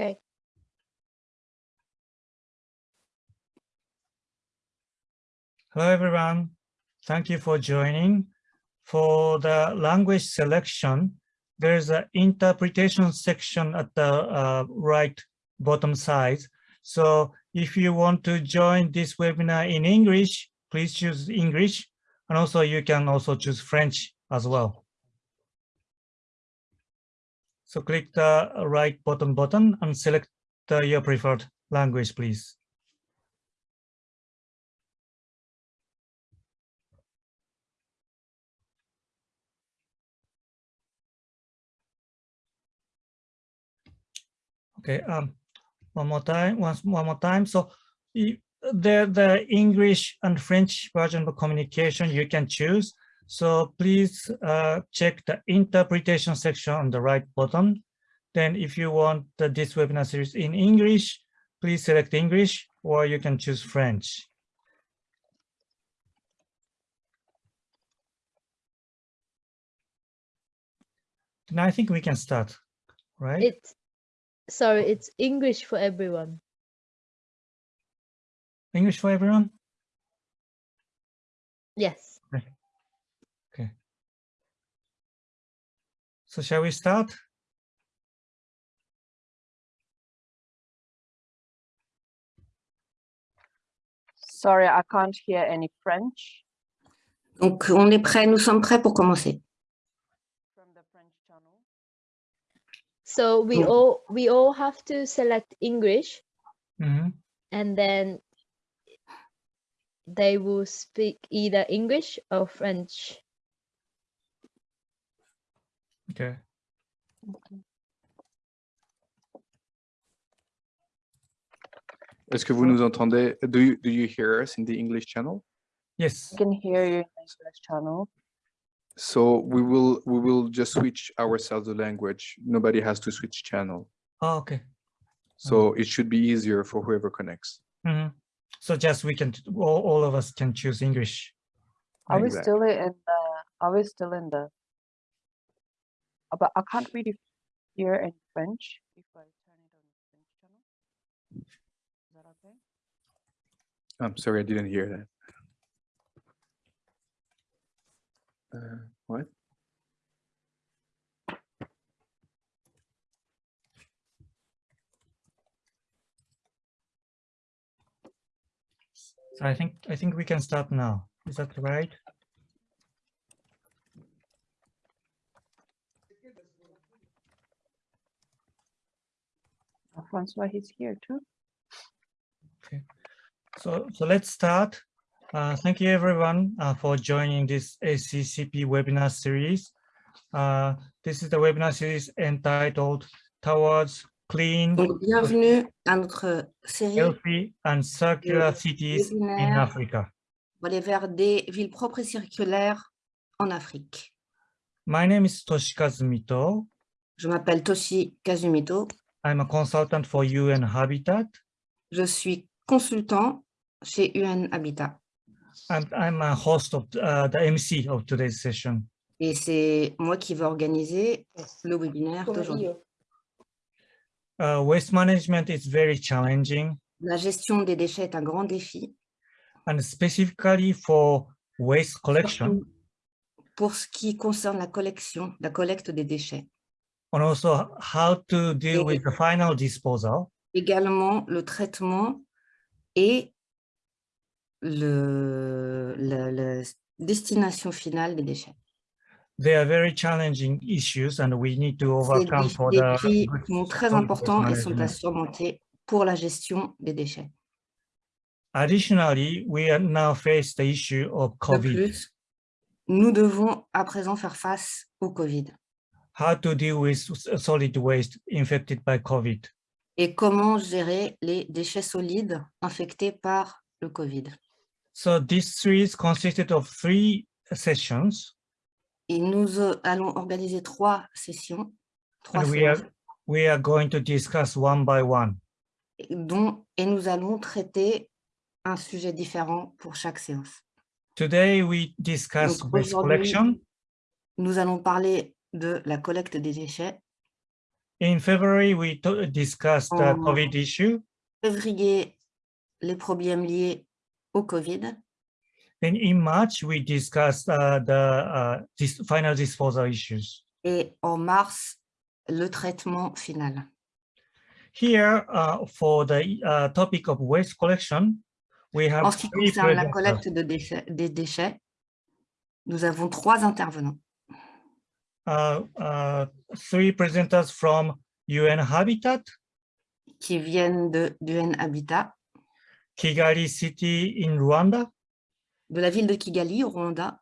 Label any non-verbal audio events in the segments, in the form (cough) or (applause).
Okay. Hello, everyone. Thank you for joining. For the language selection, there's an interpretation section at the uh, right bottom side. So if you want to join this webinar in English, please choose English. And also you can also choose French as well. So click the right bottom button and select your preferred language, please. Okay, um, one more time, once one more time. So the the English and French version of communication you can choose. So please uh, check the interpretation section on the right bottom. Then if you want the, this webinar series in English, please select English or you can choose French. Then I think we can start, right? It's sorry, it's English for everyone. English for everyone? Yes. Okay. So shall we start? Sorry, I can't hear any French Donc, on est prêt, nous sommes prêts pour commencer. from the French channel. So we all we all have to select English Mhm. and then they will speak either English or French. Okay. Est-ce que vous nous entendez? Do you, do you hear us in the English channel? Yes. I can hear you in the English channel. So we will we will just switch ourselves the language. Nobody has to switch channel. Oh, okay. So it should be easier for whoever connects. Mhm. So just we can, all, all of us can choose English. Are we still in the, are we still in the? Uh, But I can't really hear in French if I turn it on the French channel. Is that okay? I'm sorry, I didn't hear that. Uh, what? So I think, I think we can start now. Is that right? Francois, he's here too. Okay, So, so let's start. Uh, thank you everyone uh, for joining this ACCP webinar series. Uh, this is the webinar series entitled Towards Clean, Donc, bienvenue à notre série Healthy and Circular Cities in. Africa. pour aller vers des villes propres et circulaires en Afrique. My name is Toshikazu Mito. Je m'appelle Toshi Kazumito. I'm a consultant for UN Habitat. Je suis consultant chez UN Habitat. And I'm a host of uh, the MC of today's session. Et c'est moi qui vais organiser le webinaire d'aujourd'hui. Uh, waste management is very challenging La gestion des déchets est un grand défi. and specifically for waste collection Pour ce qui concerne la collection, la collecte des déchets. And also how to deal Et- with the final disposal. Également le traitement et le, la, la destination finale des déchets. They are very challenging issues and we need to overcome des for the qui sont très importants et sont à surmonter pour la gestion des déchets. Additionally, we are now face the issue of De COVID, plus, nous devons à présent faire face au Covid. How to deal with solid waste infected by COVID. Et comment gérer les déchets solides infectés par le Covid. So this series consisted of three sessions Et nous euh, allons organiser trois sessions, trois and we are, we are going to discuss one by one. dont, et nous allons traiter un sujet différent pour chaque séance. Today, we discuss waste collection, Nous allons parler de la collecte des déchets, In February, we discussed the. COVID issue. Février, les problèmes liés au Covid. Then in March, we discussed uh, the uh, dis- final disposal issues. Et en mars, le traitement final. Here, uh, for the uh, topic of waste collection, we have En ce qui concerne la collecte de déchets, des déchets, nous avons trois intervenants. Uh, uh, three presenters from UN Habitat, qui viennent de d'UN Habitat, Kigali City in Rwanda, de la ville de Kigali au Rwanda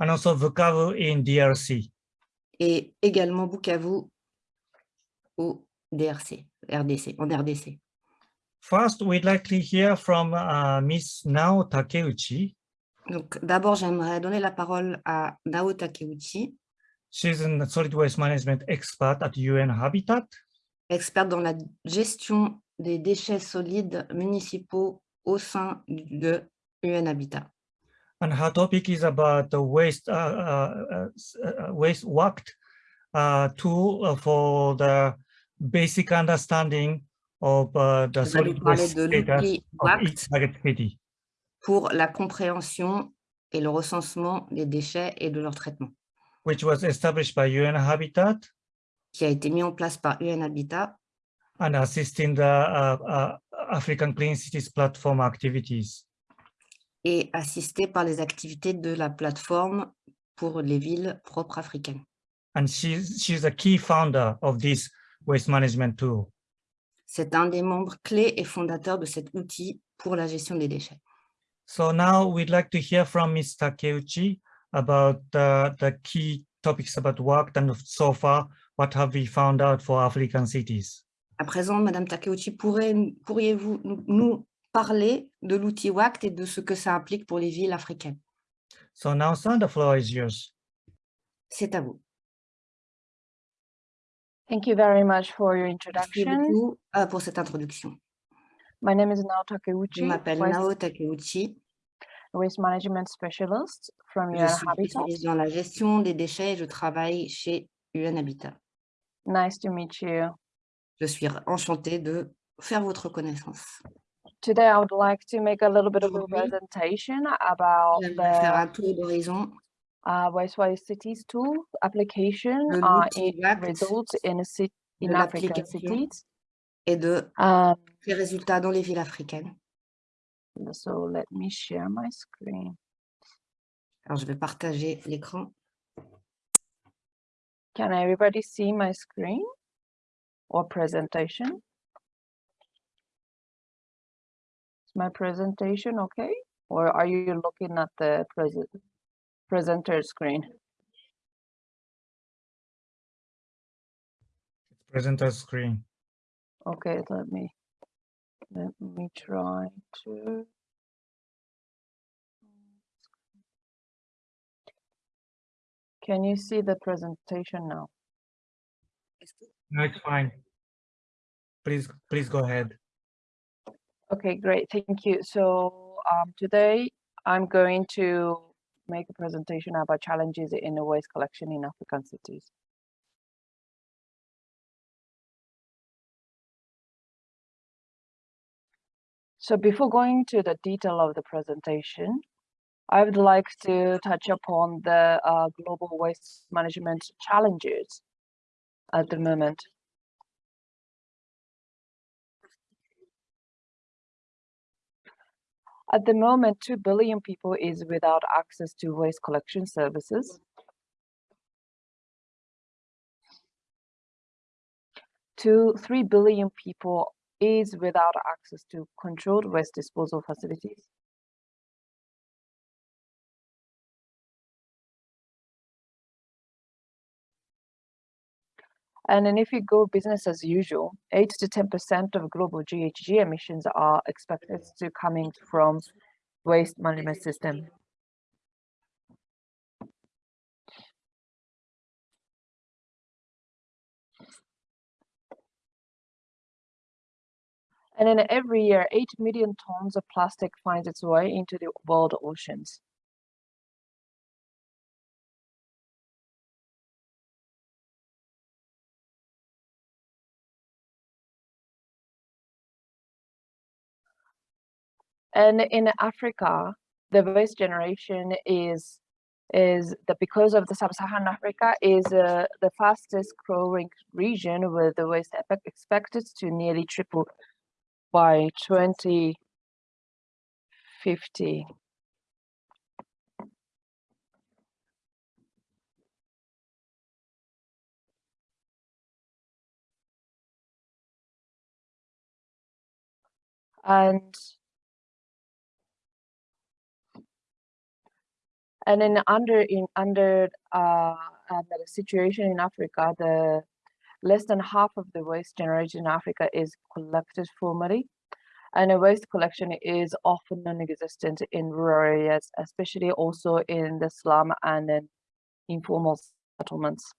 and also Bukavu in DRC. et également Bukavu au DRC, RDC, en RDC. First, we'd like to hear from uh, Ms. Nao Takeuchi. Donc d'abord, j'aimerais donner la parole à Nao Takeuchi, She's a solid waste management expert at UN Habitat. experte dans la gestion des déchets solides municipaux au sein de UN Habitat. And her topic is about the waste, uh, uh, uh, uh, waste worked uh, tool for the basic understanding of the solid waste de status of each target city. pour la compréhension et le recensement des déchets et de leur traitement, which was established by UN Habitat qui a été mis en place par UN Habitat and assisting the uh, uh, African Clean Cities platform activities. et assisté par les activités de la plateforme pour les villes propres africaines. And she's, she's a key founder of this waste management tool. C'est un des membres clés et fondateurs de cet outil pour la gestion des déchets. So now we'd like to hear from Ms. Takeuchi about uh, the key topics about work and so far, what have we found out for African cities? À présent, Madame Takeuchi, pourriez-vous nous, parler de l'outil WACT et de ce que ça implique pour les villes africaines? So now, Sandra, the floor is yours. C'est à vous. Thank you very much for your Merci introduction. beaucoup euh, pour cette introduction. My name is Nao Je Takeuchi, m'appelle waste, Nao Takeuchi. Waste management specialist from Je UN suis Habitat. spécialiste dans la gestion des déchets et je travaille chez UN Habitat. Nice to meet you. Je suis enchantée de faire votre connaissance. Today, I would like to make a little bit of a presentation about faire un tour d'horizon uh, Wise Cities tool application uh, it results in a cit- de in African cities. et de Um, ses résultats dans les villes africaines. Euh, so let me share my screen. Alors, je vais partager l'écran. Can everybody see my screen or presentation? Is my presentation okay? Or are you looking at the present presenter screen? Presenter screen. Okay, let me let me try to. Can you see the presentation now? No, it's fine. Please, please go ahead. Okay, great, thank you. So um, today I'm going to make a presentation about challenges in the waste collection in African cities. So before going to the detail of the presentation, I would like to touch upon the uh, global waste management challenges at the moment. At the moment, 2 billion people is without access to waste collection services. Two, 3 billion people is without access to controlled waste disposal facilities. And then if you go business as usual, 8 to 10% of global GHG emissions are expected to coming from waste management system. And then every year, 8 million tons of plastic finds its way into the world oceans. And in Africa, the waste generation is is that because of the sub-Saharan Africa is uh, the fastest growing region with the waste expected to nearly triple by 2050. And and then under in under uh, uh, the situation in Africa, the less than half of the waste generated in Africa is collected formally. And a waste collection is often non-existent in rural areas, especially also in the slum and in informal settlements.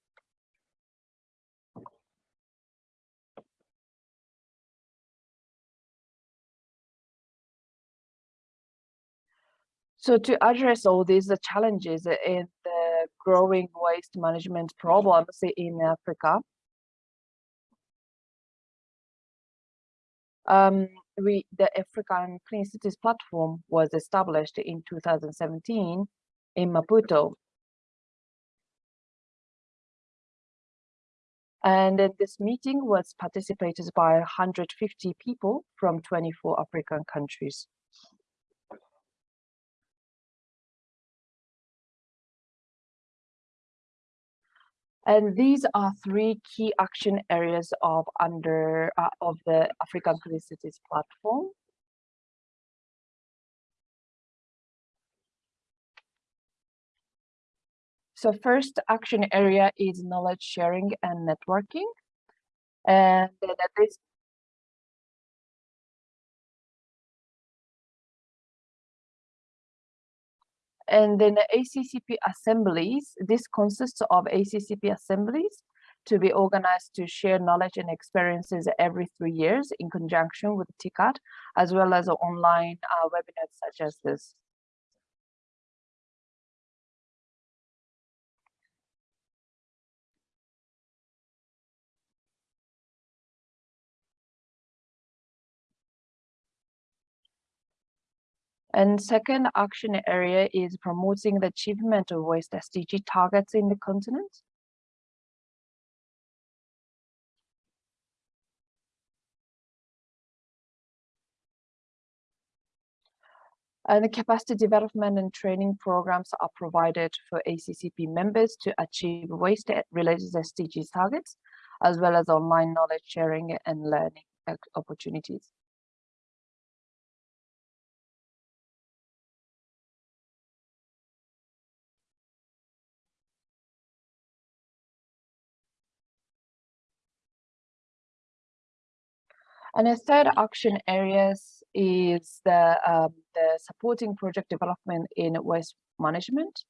So to address all these challenges in the growing waste management problems in Africa, um, we, the African Clean Cities Platform was established in 2017 in Maputo. And this meeting was participated by 150 people from 24 African countries. And these are three key action areas of under uh, of the African Cities platform. So first action area is knowledge sharing and networking. And then this And then the ACCP assemblies, this consists of ACCP assemblies to be organized to share knowledge and experiences every three years in conjunction with TICAD, as well as online uh, webinars such as this. And second action area is promoting the achievement of waste SDG targets in the continent. And the capacity development and training programs are provided for ACCP members to achieve waste-related SDG targets, as well as online knowledge sharing and learning uh, opportunities. And a third action areas is the, um, the supporting project development in waste management.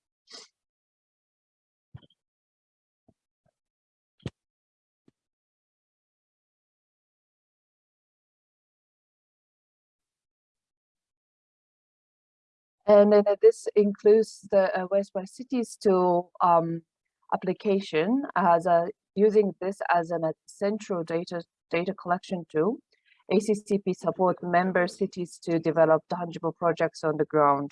And then this includes the uh, Waste by Cities tool um, application as a using this as an, a central data data collection tool ACCP support member cities to develop tangible projects on the ground.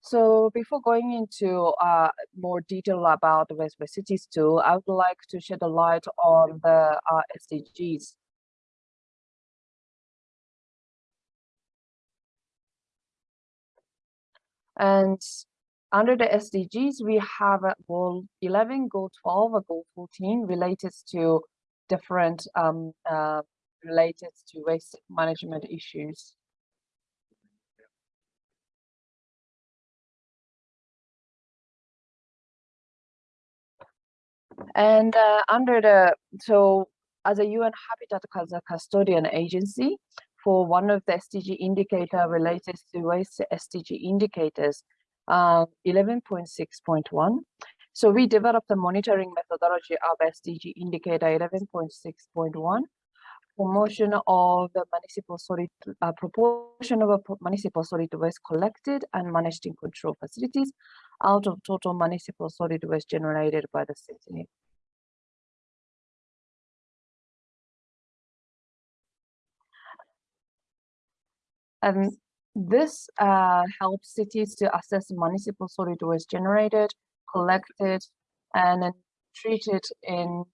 So before going into uh, more detail about the West West Cities tool, I would like to shed a light on the uh, SDGs. And under the SDGs, we have a goal 11, goal 12, a goal 14 related to different um, uh, related to waste management issues. And uh, under the, so as a UN Habitat as a custodian agency, for one of the SDG indicator related to waste SDG indicators, uh, 11.6.1. So we developed the monitoring methodology of SDG indicator 11.6.1 promotion of the municipal solid uh, proportion of municipal solid waste collected and managed in control facilities out of total municipal solid waste generated by the city this uh, helps cities to assess municipal solid waste generated, collected, and then treated in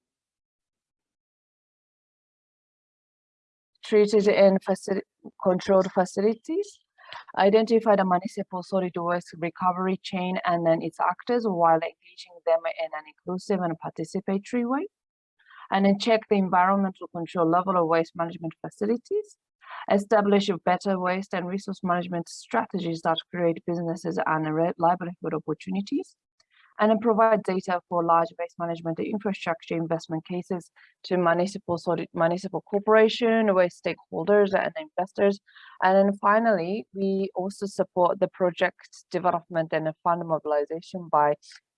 treated in facility controlled facilities, identify the municipal solid waste recovery chain and then its actors while engaging them in an inclusive and participatory way. And then check the environmental control level of waste management facilities, establish better waste and resource management strategies that create businesses and livelihood opportunities, and then provide data for large waste management infrastructure investment cases to municipal solid, municipal corporation, waste stakeholders and investors. And then finally, we also support the project development and fund mobilization by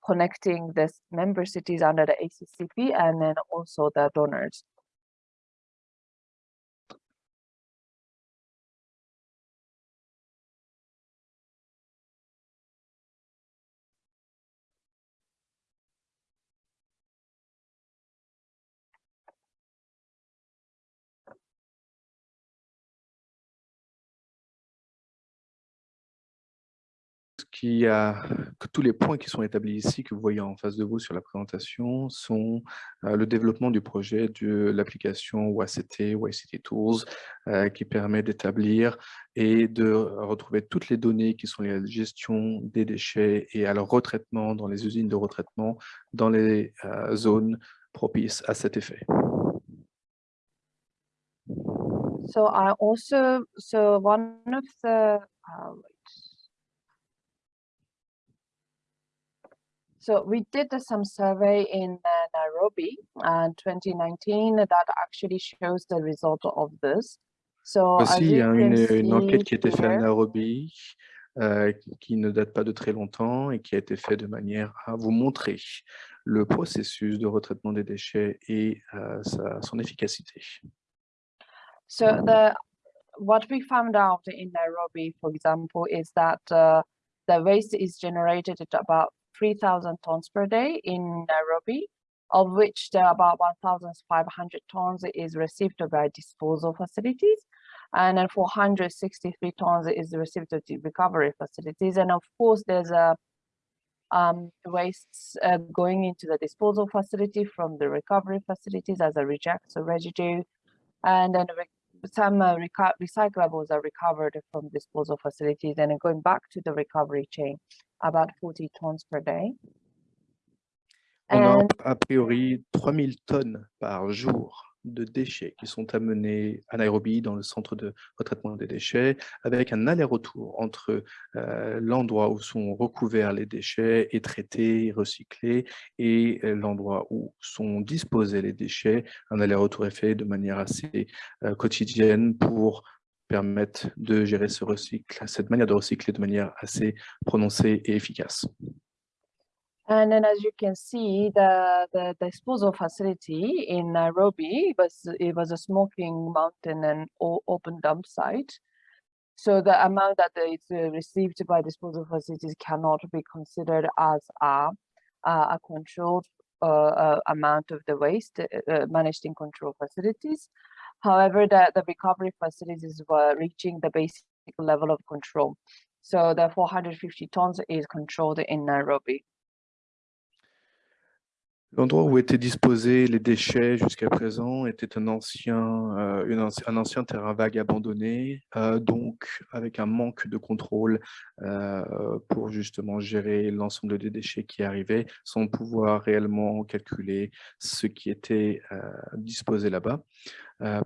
connecting the member cities under the ACCP and then also the donors. Qui a, que tous les points qui sont établis ici, que vous voyez en face de vous sur la présentation, sont euh, le développement du projet de l'application WACT, WACT Tools, euh, qui permet d'établir et de retrouver toutes les données qui sont liées à la gestion des déchets et à leur retraitement dans les usines de retraitement dans les euh, zones propices à cet effet. So I also, so one of the, uh, So we did some survey in uh, Nairobi in 2019 that actually shows the result of this. So il y a une, une enquête qui a été faite à Nairobi, euh, qui ne date pas de très longtemps et qui a été faite de manière à vous montrer le processus de retraitement des déchets et euh, sa- son efficacité. So the what we found out in Nairobi, for example, is that uh, the waste is generated at about 3,000 tons per day in Nairobi, of which there are about 1,500 tons is received by disposal facilities, and then 463 tons is received to recovery facilities. And of course, there's a um, wastes uh, going into the disposal facility from the recovery facilities as a reject, so residue, and then some uh, recyclables are recovered from disposal facilities and going back to the recovery chain, about 40 tons per day. On a And a priori 3000 tonnes par jour de déchets qui sont amenés à Nairobi dans le centre de retraitement des déchets avec un aller-retour entre euh, l'endroit où sont recouverts les déchets et traités, recyclés et euh, l'endroit où sont disposés les déchets. Un aller-retour est fait de manière assez euh, quotidienne pour permettre de gérer ce recycle, cette manière de recycler de manière assez prononcée et efficace. And then as you can see, the, the disposal facility in Nairobi was it was a smoking mountain and open dump site. So the amount that is uh, received by disposal facilities cannot be considered as a a controlled uh, uh, amount of the waste uh, managed in control facilities. However, the, the recovery facilities were reaching the basic level of control. So the 450 tons is controlled in Nairobi. L'endroit où étaient disposés les déchets jusqu'à présent était un ancien, euh, un ancien terrain vague abandonné, euh, donc avec un manque de contrôle euh, pour justement gérer l'ensemble des déchets qui arrivaient sans pouvoir réellement calculer ce qui était disposé là-bas.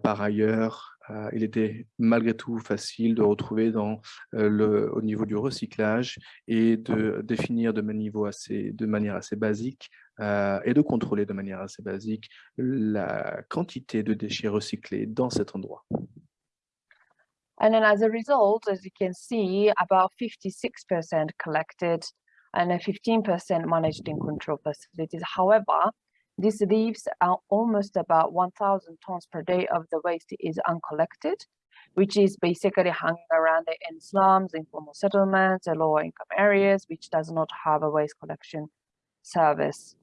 Par ailleurs, il était malgré tout facile de retrouver au niveau du recyclage et de définir de manière assez basique euh, et de contrôler de manière assez basique la quantité de déchets recyclés dans cet endroit. And then as a result, as you can see, about 56% collected and then 15% managed in control facilities. However, this leaves out almost about 1,000 tons per day of the waste is uncollected, which is basically hanging around in slums, informal settlements, and lower income areas, which does not have a waste collection service.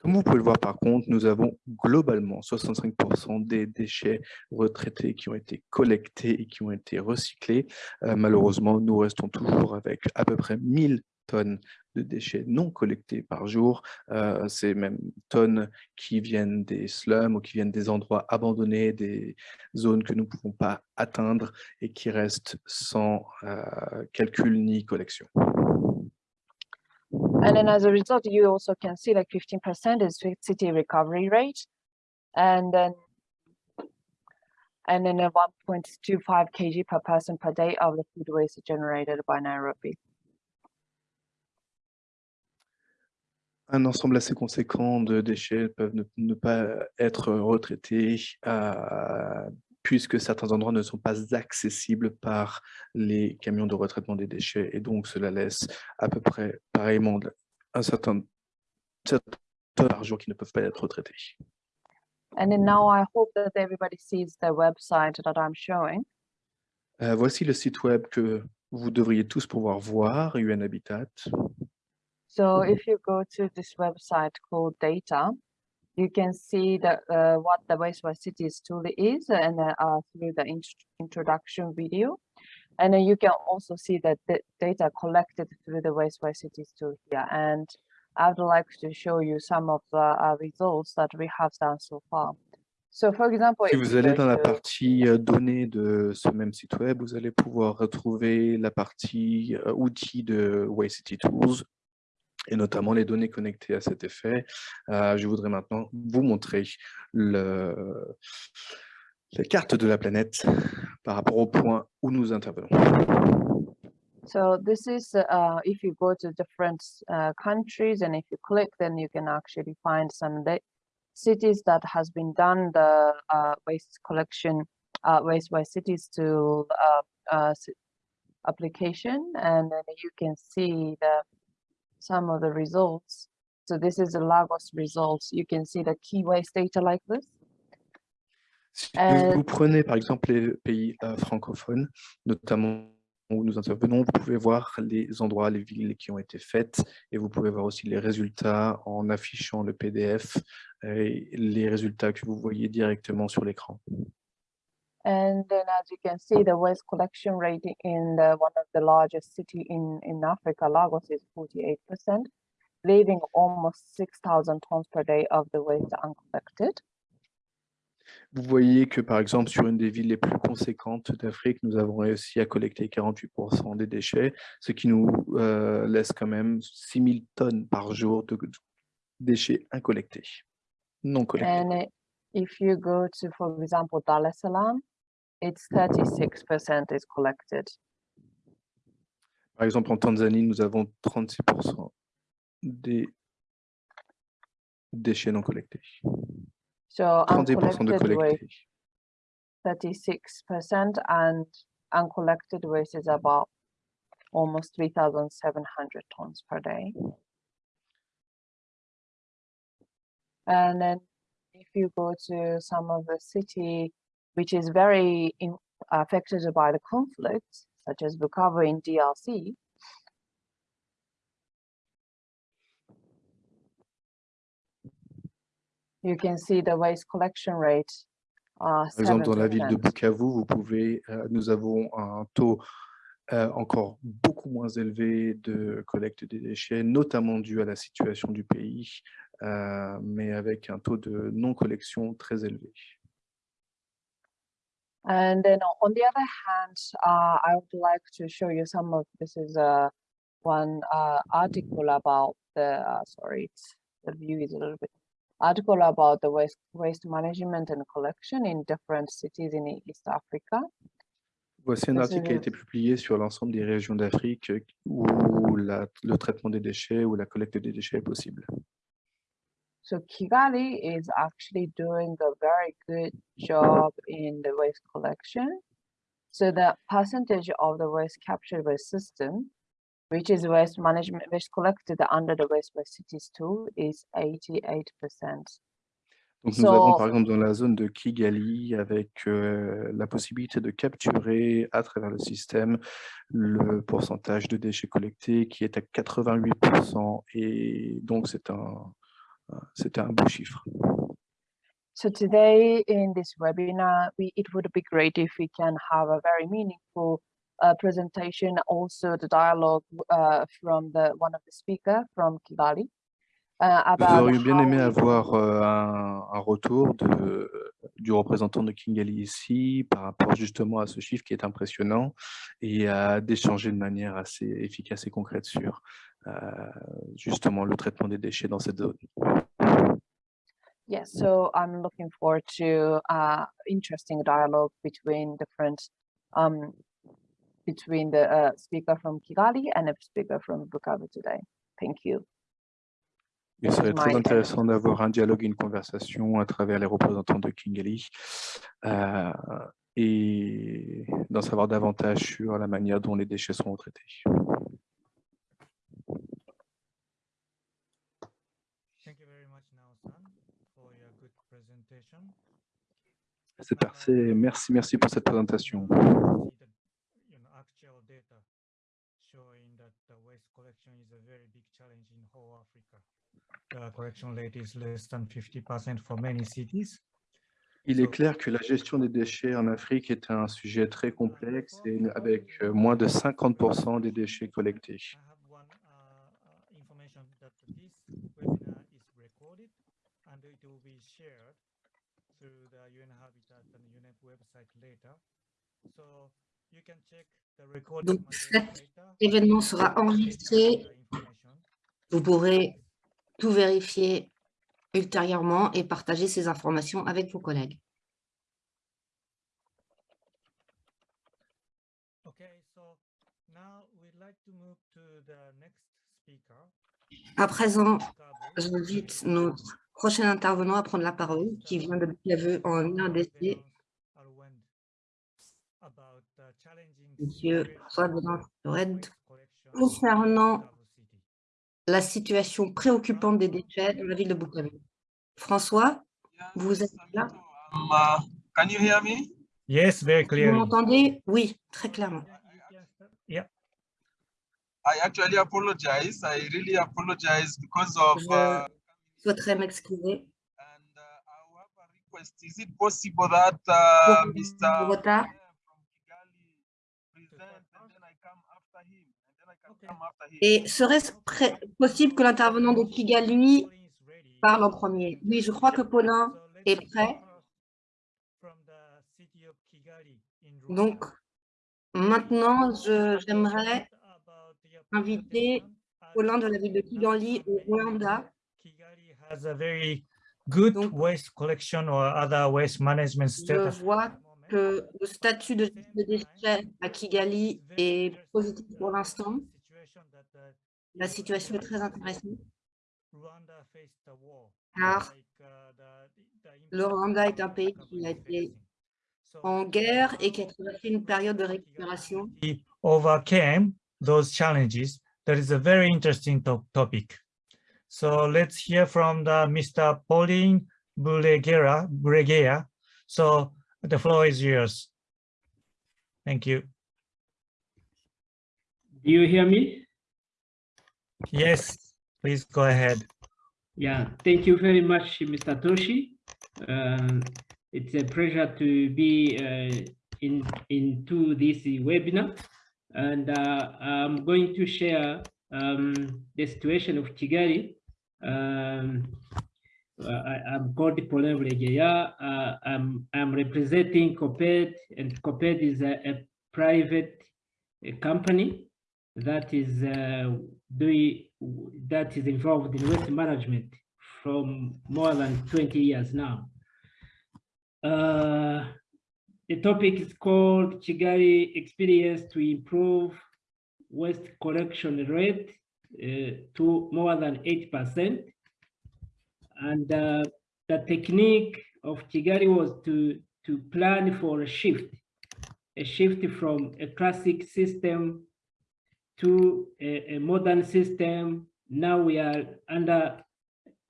Comme vous pouvez le voir par contre, nous avons globalement 65% des déchets retraités qui ont été collectés et qui ont été recyclés. Euh, malheureusement, nous restons toujours avec à peu près 1000 tonnes de déchets non collectés par jour. Euh, ces mêmes tonnes qui viennent des slums ou qui viennent des endroits abandonnés, des zones que nous ne pouvons pas atteindre et qui restent sans euh, calcul ni collection. And then as a result, you also can see like 15% is ci- city recovery rate. And then and then a 1.25 kg per person per day of the food waste generated by Nairobi. Un ensemble assez conséquent de déchets peuvent ne, ne pas être retraités euh, puisque certains endroits ne sont pas accessibles par les camions de retraitement des déchets. Et donc, cela laisse à peu près pareillement un certain, certain par jour qui ne peuvent pas être retraités. And then now I hope that everybody sees the website that I'm showing. Euh, voici le site web que vous devriez tous pouvoir voir, UN Habitat. So if you go to this website called data, you can see the, uh, what the Wastewater Cities tool is and uh, through the int- introduction video. And then you can also see that the data collected through the Wastewater Cities tool here. And I would like to show you some of the uh, results that we have done so far. So for example, Si if vous you allez go dans la to- partie euh, données de ce même site web, vous allez pouvoir retrouver la partie euh, outils de Waste City Tools et notamment les données connectées à cet effet. Euh, je voudrais maintenant vous montrer le, la carte de la planète par rapport au point où nous intervenons. So this is, uh, if you go to different uh, countries and if you click, then you can actually find some cities that has been done the uh, waste collection, uh, waste by cities to uh, uh, application, and then you can see the some of the results. So this is the Lagos results. You can see the key waste data like this. Si vous prenez par exemple les pays euh, francophones, notamment où nous intervenons, vous pouvez voir les endroits, les villes qui ont été faites et vous pouvez voir aussi les résultats en affichant le PDF et les résultats que vous voyez directement sur l'écran. And then as you can see, the waste collection rate in the, one of the largest city in, in Africa, Lagos is 48%, leaving almost 6,000 tons per day of the waste uncollected. Vous voyez que par exemple sur une des villes les plus conséquentes d'Afrique, nous avons réussi à collecter 48% des déchets, ce qui nous euh, laisse quand même 6000 tonnes par jour de déchets incollectés, non collectés. If you go to, for example, Dar es Salaam, it's 36% is collected. Par exemple, en Tanzanie, nous avons 36% des déchets non collectés. So 30% de waste, collectés. 36% and uncollected waste is about almost 3,700 tons per day. And then you go to some of the city, which is very in, affected by the conflict, such as Bukavu in DRC, you can see the waste collection rate. Uh, Par exemple, dans la ville de 7%. Bukavu, vous pouvez, euh, nous avons un taux euh, encore beaucoup moins élevé de collecte des déchets, notamment dû à la situation du pays, mais avec un taux de non-collection très élevé. And then on the other hand, uh, I would like to show you some of, this is uh, one uh, article about the, uh, sorry, it's, the view is a little bit, article about the waste, waste management and collection in different cities in East Africa. Voici un article qui a été publié sur l'ensemble des régions d'Afrique euh, où la- le traitement des déchets ou la collecte des déchets est possible. So Kigali is actually doing a very good job in the waste collection. So the percentage of the waste captured by system, which is waste management, waste collected under the waste by cities tool is eighty-eight percent. Donc nous avons So- par exemple dans la zone de Kigali avec euh, la possibilité de capturer à travers le système le pourcentage de déchets collectés qui est à 88% et donc c'est un, c'était un beau chiffre. So today in this webinar, we, it would be great if we can have a very meaningful uh, presentation, also the dialogue uh, from the one of the speaker from Kigali. Uh, about aurions bien aimé avoir euh, un, un retour de, du représentant de Kingali ici par rapport justement à ce chiffre qui est impressionnant et à d'échanger de manière assez efficace et concrète sur justement le traitement des déchets dans cette zone. Yes, so I'm looking forward to uh, interesting dialogue between different um, between the uh, speaker from Kigali and a speaker from Bukavu today. Thank you. Il serait très intéressant d'avoir un dialogue, une conversation à travers les représentants de Kingali euh, et d'en savoir davantage sur la manière dont les déchets sont traités. Thank you very much, Nao-san, for your good presentation. C'est parfait. Merci, merci pour cette présentation. See the, you know, actual data showing that the waste collection is a very big challenge in whole Africa. The collection rate is less than 50% for many cities. Il est clair que la gestion des déchets en Afrique est un sujet très complexe et avec euh, moins de 50% des déchets collectés. Through the UN Habitat and UNEP website later. So you can check the recorded Donc, cet événement sera enregistré. Vous pourrez tout vérifier ultérieurement et partager ces informations avec vos collègues. Okay, so now we'd like to move to the next speaker. À présent, j'invite notre prochain intervenant à prendre la parole, qui vient de Bukavu en RDC, Monsieur François Red, concernant la situation préoccupante des déchets dans la ville de Bukavu. François, vous êtes là? Um, uh, can you hear me? Yes, very Vous clearly. m'entendez? Oui, très clairement. Yeah, I actually apologize. I really apologize because of. Je Uh, souhaiterais m'excuser and uh, I will have a request. Is it possible that pour uh, le Mr. retard. from Kigali present and then I come after him and then I can Okay. come after him? Et serait-ce possible que l'intervenant de Kigali parle en premier? Oui, je crois que Paulin est prêt. Donc, maintenant, je- j'aimerais inviter Paulin de la ville de Kigali au Rwanda. A very good Donc, waste collection or other waste management Je vois que le statut de des déchets à Kigali est positif pour l'instant. La situation est très intéressante car le Rwanda est un pays qui a été en guerre et qui a traversé une période de récupération. Overcame those challenges. That is a very interesting to- topic. So let's hear from the Mr. Pauline Bulegera, Bulegea. So the floor is yours. Thank you. Do you hear me? Yes, please go ahead. Yeah, thank you very much, Mr. Toshi. Um, it's a pleasure to be uh, in into this webinar, and uh, I'm going to share um, the situation of Kigali. Um, uh, I, I'm called Paulin Vlegeya. Uh, I'm I'm representing COPED, and COPED is a, a private uh, company that is uh, doing that is involved in waste management from more than 20 years now. Uh, the topic is called Chigari Experience to Improve Waste Collection Rate to more than 8%. And uh, the technique of Kigali was to, to plan for a shift, a shift from a classic system to a, a modern system. Now we are under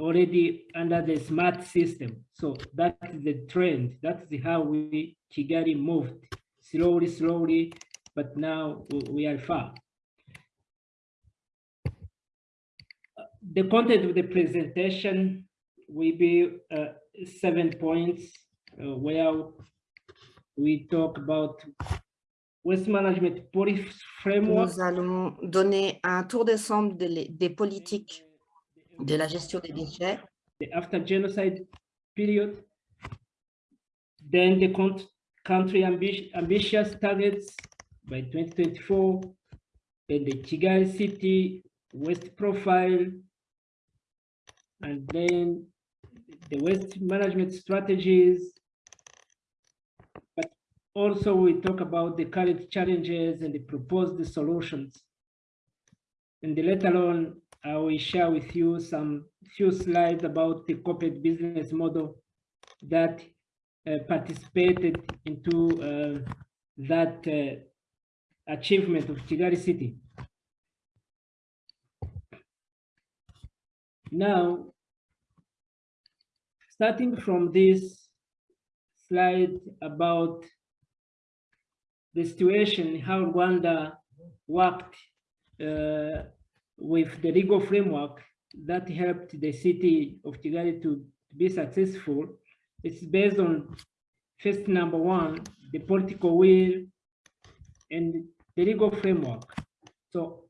already under the smart system. So that is the trend. That's how we Kigali moved slowly, slowly, but now we are far. The content of the presentation will be uh, seven points uh, where we talk about waste management policy framework. Nous allons donner un tour d'ensemble des, des politiques de la gestion des déchets, the after genocide period. Then the country ambi- ambitious targets by 2024. Then the Kigali city waste profile. And then the waste management strategies. But also we talk about the current challenges and the proposed solutions. And later on, I will share with you some few slides about the corporate business model that uh, participated into uh, that uh, achievement of Kigali City. Now, starting from this slide about the situation, how Rwanda worked uh, with the legal framework that helped the city of Kigali to be successful. It's based on first number one, the political will and the legal framework. So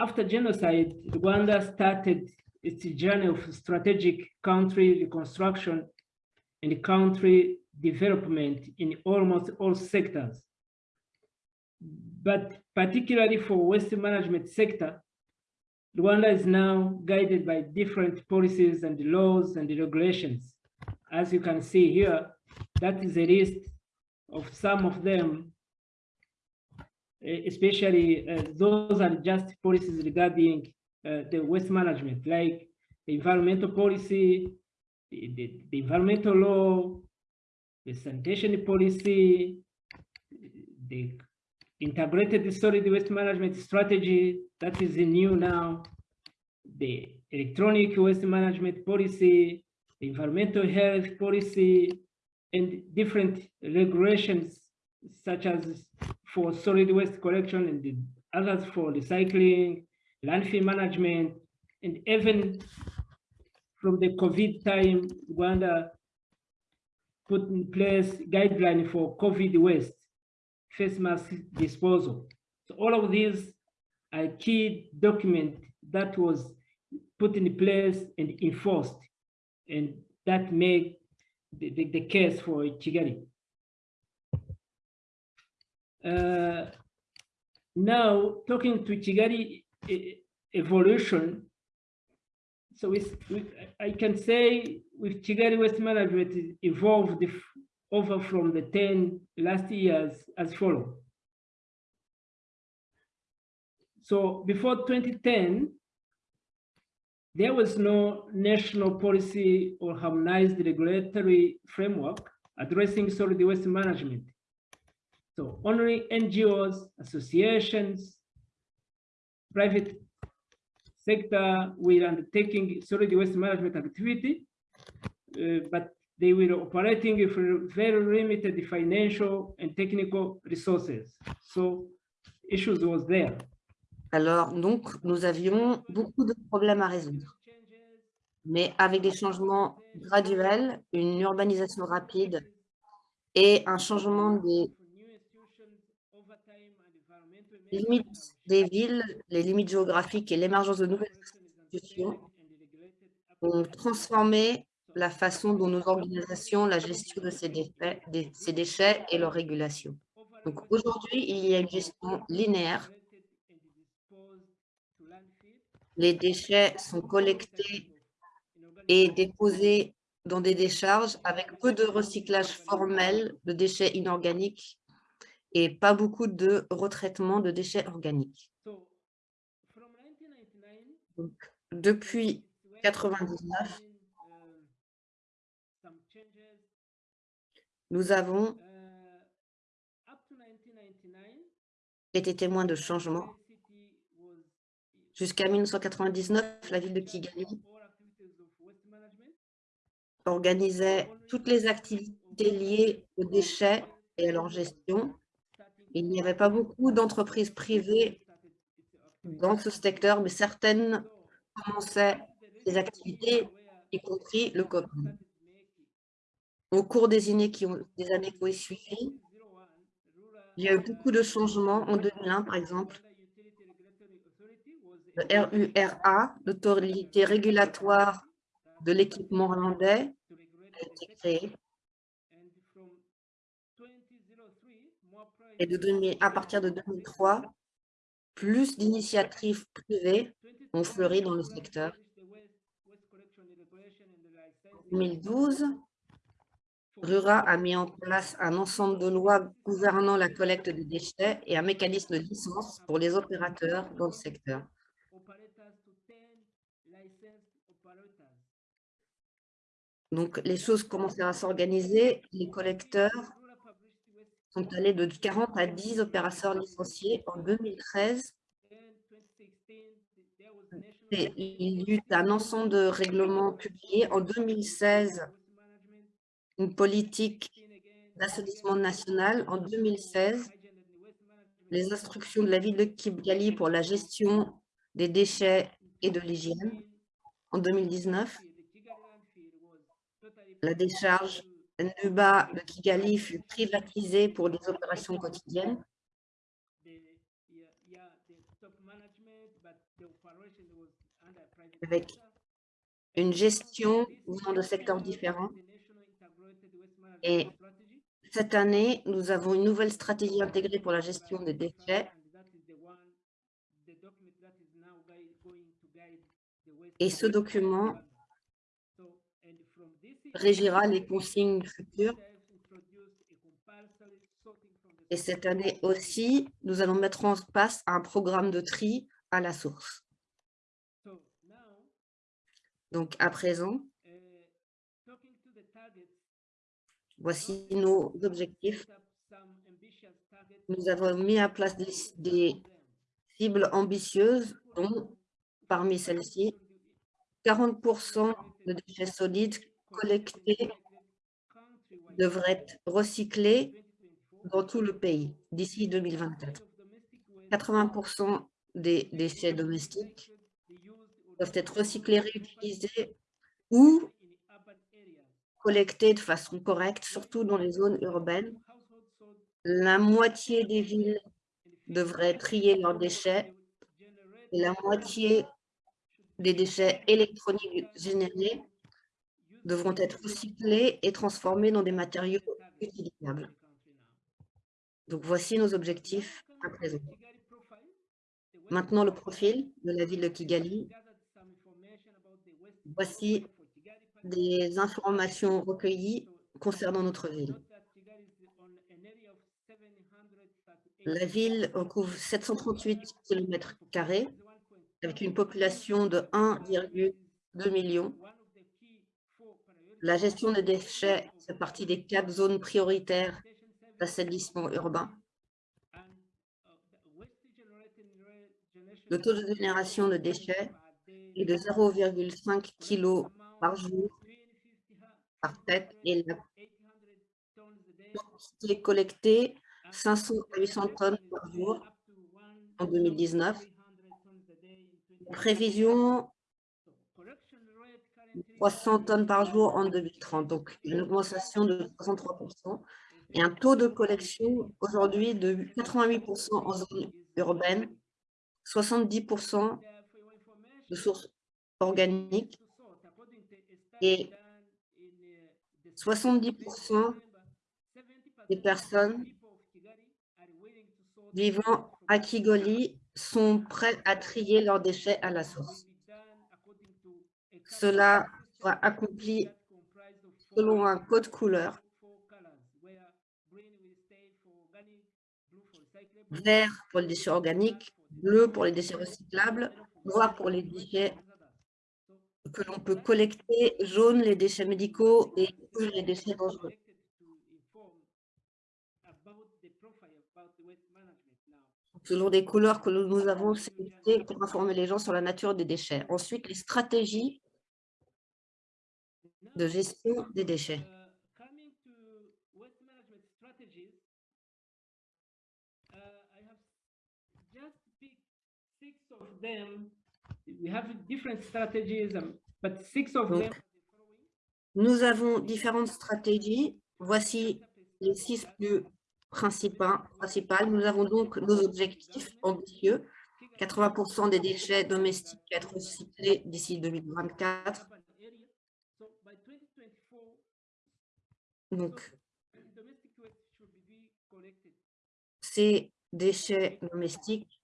after genocide, Rwanda started its a journey of strategic country reconstruction and country development in almost all sectors. But particularly for waste management sector, Rwanda is now guided by different policies and laws and regulations. As you can see here, that is a list of some of them, eh, especially uh, those are just policies regarding Eh, the waste management, like environmental policy, the, the, the environmental law, the sanitation policy, the integrated solid waste management strategy that is new now, the electronic waste management policy, the environmental health policy, and different regulations such as for solid waste collection and the others for recycling, landfill management, and even from the COVID time, Rwanda put in place guideline for COVID waste face mask disposal. So all of these are key document that was put in place and enforced, and that made the, the, the case for Kigali. Uh, now, talking to e- evolution, so I can say with Kigali Waste Management it evolved over from the 10 last years as follow. So before 2010, there was no national policy or harmonized regulatory framework addressing solid waste management. So only NGOs, associations, private sector were undertaking solid waste management activity, uh, but they were operating with very limited financial and technical resources. So issues was there. Alors, donc, nous avions beaucoup de problèmes à résoudre. Mais avec des changements graduels, une urbanisation rapide et un changement des limites des villes, les limites géographiques et l'émergence de nouvelles institutions ont transformé la façon dont nous organisons la gestion de ces déchets, des- ces déchets et leur régulation. Donc aujourd'hui, il y a une gestion linéaire. Les déchets sont collectés et déposés dans des décharges avec peu de recyclage formel de déchets inorganiques et pas beaucoup de retraitement de déchets organiques. 1999, depuis 99, um, some changes nous avons 1999, été témoins de changements. Jusqu'à 1999, la ville de Kigali organisait toutes les activités liées aux déchets et à leur gestion. Il n'y avait pas beaucoup d'entreprises privées dans ce secteur, mais certaines commençaient ces activités y compris le COPEN. Au cours des années qui ont, des années qui ont suivi, il y a eu beaucoup de changements. En 2001, par exemple, le RURA, l'autorité régulatoire de l'équipement hollandais, a été créé. Et de 2000 à partir de 2003, plus d'initiatives privées ont fleuri dans le secteur. En 2012, RURA a mis en place un ensemble de lois gouvernant la collecte des déchets et un mécanisme de licence pour les opérateurs dans le secteur. Donc, les choses commencèrent à s'organiser. Les collecteurs sont allés de 40 à 10 opérateurs licenciés en 2013. Et il y eut un ensemble de règlements publiés en 2016, une politique d'assainissement national en 2016, les instructions de la ville de Kigali pour la gestion des déchets et de l'hygiène en 2019. La décharge Nuba de Kigali fut privatisée pour les opérations quotidiennes. Avec une gestion venant de secteurs différents. Et cette année, nous avons une nouvelle stratégie intégrée pour la gestion des déchets. Et ce document régira les consignes futures. Et cette année aussi, nous allons mettre en place un programme de tri à la source. Donc, à présent, voici nos objectifs. Nous avons mis en place des, cibles ambitieuses, dont parmi celles-ci, 40% de déchets solides collectés devraient être recyclés dans tout le pays d'ici 2024. 80% des déchets domestiques doivent être recyclés, réutilisés ou collectés de façon correcte, surtout dans les zones urbaines. La moitié des villes devraient trier leurs déchets et la moitié des déchets électroniques générés devront être recyclés et transformés dans des matériaux utilisables. Donc, voici nos objectifs à présent. Maintenant, le profil de la ville de Kigali. Voici des informations recueillies concernant notre ville. La ville couvre 738 km avec une population de 1,2 million. La gestion des déchets fait partie des quatre zones prioritaires d'assainissement urbain. Le taux de génération de déchets est de 0,5 kg par jour par tête et la quantité collectée 500 à 800 tonnes par jour en 2019 prévision 300 tonnes par jour en 2030, donc une augmentation de 63% et un taux de collection aujourd'hui de 88% en zone urbaine, 70% de sources organiques et 70% des personnes vivant à Kigali sont prêts à trier leurs déchets à la source. Cela sera accompli selon un code couleur. Vert pour les déchets organiques, bleu pour les déchets recyclables, noir pour les déchets que l'on peut collecter, jaune les déchets médicaux et rouge les déchets dangereux. selon des couleurs que nous avons sélectionnées pour informer les gens sur la nature des déchets. Ensuite, les stratégies gestion des déchets. Nous avons différentes stratégies. Voici les six plus principales. Nous avons donc nos objectifs ambitieux. 80% des déchets domestiques être recyclés d'ici 2024. Donc, ces déchets domestiques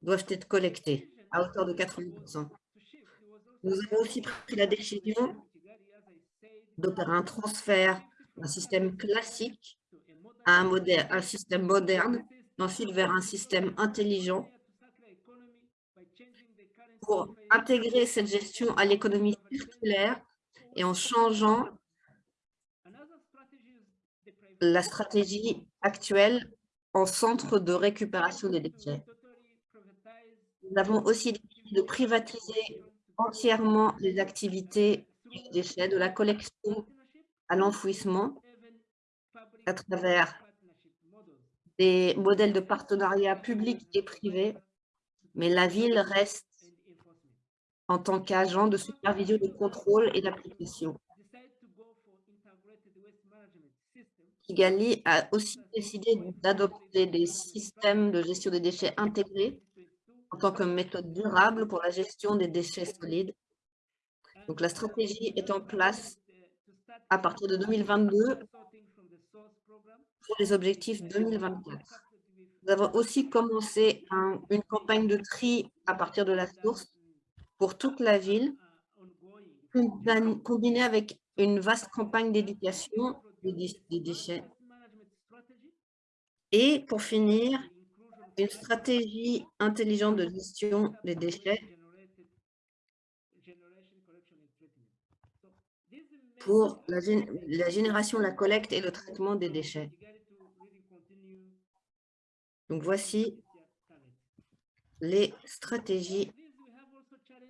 doivent être collectés à hauteur de 80%. Nous avons aussi pris la décision d'opérer un transfert d'un système classique à un, modèle, un système moderne, ensuite vers un système intelligent pour intégrer cette gestion à l'économie circulaire et en changeant la stratégie actuelle en centre de récupération des déchets. Nous avons aussi décidé de privatiser entièrement les activités des déchets, de la collection à l'enfouissement à travers des modèles de partenariat public et privé, mais la ville reste en tant qu'agent de supervision, de contrôle et d'application. Kigali a aussi décidé d'adopter des systèmes de gestion des déchets intégrés en tant que méthode durable pour la gestion des déchets solides. Donc, la stratégie est en place à partir de 2022 pour les objectifs 2024. Nous avons aussi commencé une campagne de tri à partir de la source pour toute la ville, combinée avec une vaste campagne d'éducation des déchets. Et pour finir, une stratégie intelligente de gestion des déchets pour la, la, génération, la collecte et le traitement des déchets. Donc, voici les stratégies.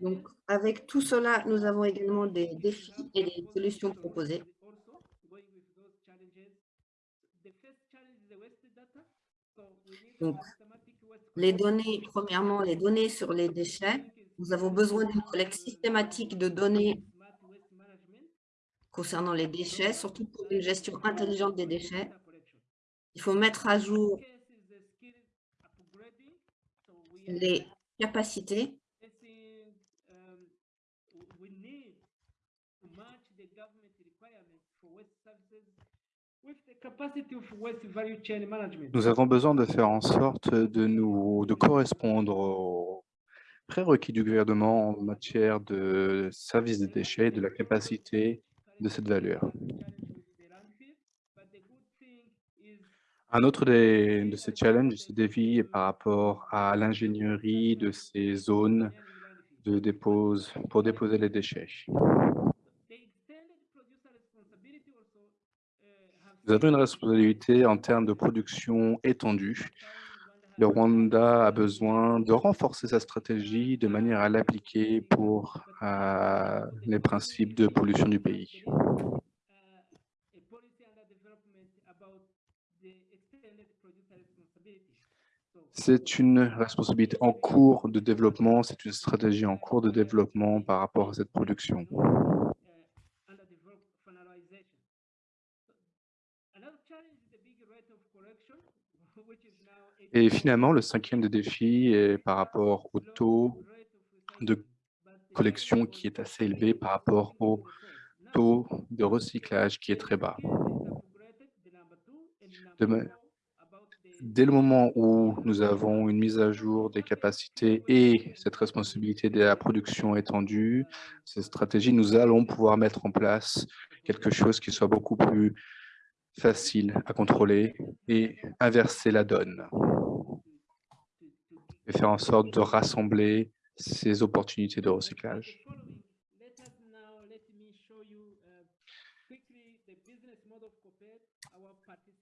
Donc, avec tout cela, nous avons également des défis et des solutions proposées. Donc, les données, premièrement, les données sur les déchets. Nous avons besoin d'une collecte systématique de données concernant les déchets, surtout pour une gestion intelligente des déchets. Il faut mettre à jour les capacités Nous avons besoin de faire en sorte de nous de correspondre aux prérequis du gouvernement en matière de service des déchets et de la capacité de cette valeur. Un autre des, de ces challenges, ces défis est par rapport à l'ingénierie de ces zones de dépose, pour déposer les déchets. Nous avons une responsabilité en termes de production étendue. Le Rwanda a besoin de renforcer sa stratégie de manière à l'appliquer pour euh, les principes de pollution du pays. C'est une responsabilité en cours de développement, c'est une stratégie en cours de développement par rapport à cette production. Et finalement, le cinquième des défis est par rapport au taux de collection qui est assez élevé par rapport au taux de recyclage qui est très bas. dès le moment où nous avons une mise à jour des capacités et cette responsabilité de la production étendue, cette stratégie, nous allons pouvoir mettre en place quelque chose qui soit beaucoup plus facile à contrôler et inverser la donne et faire en sorte de rassembler ces opportunités de recyclage.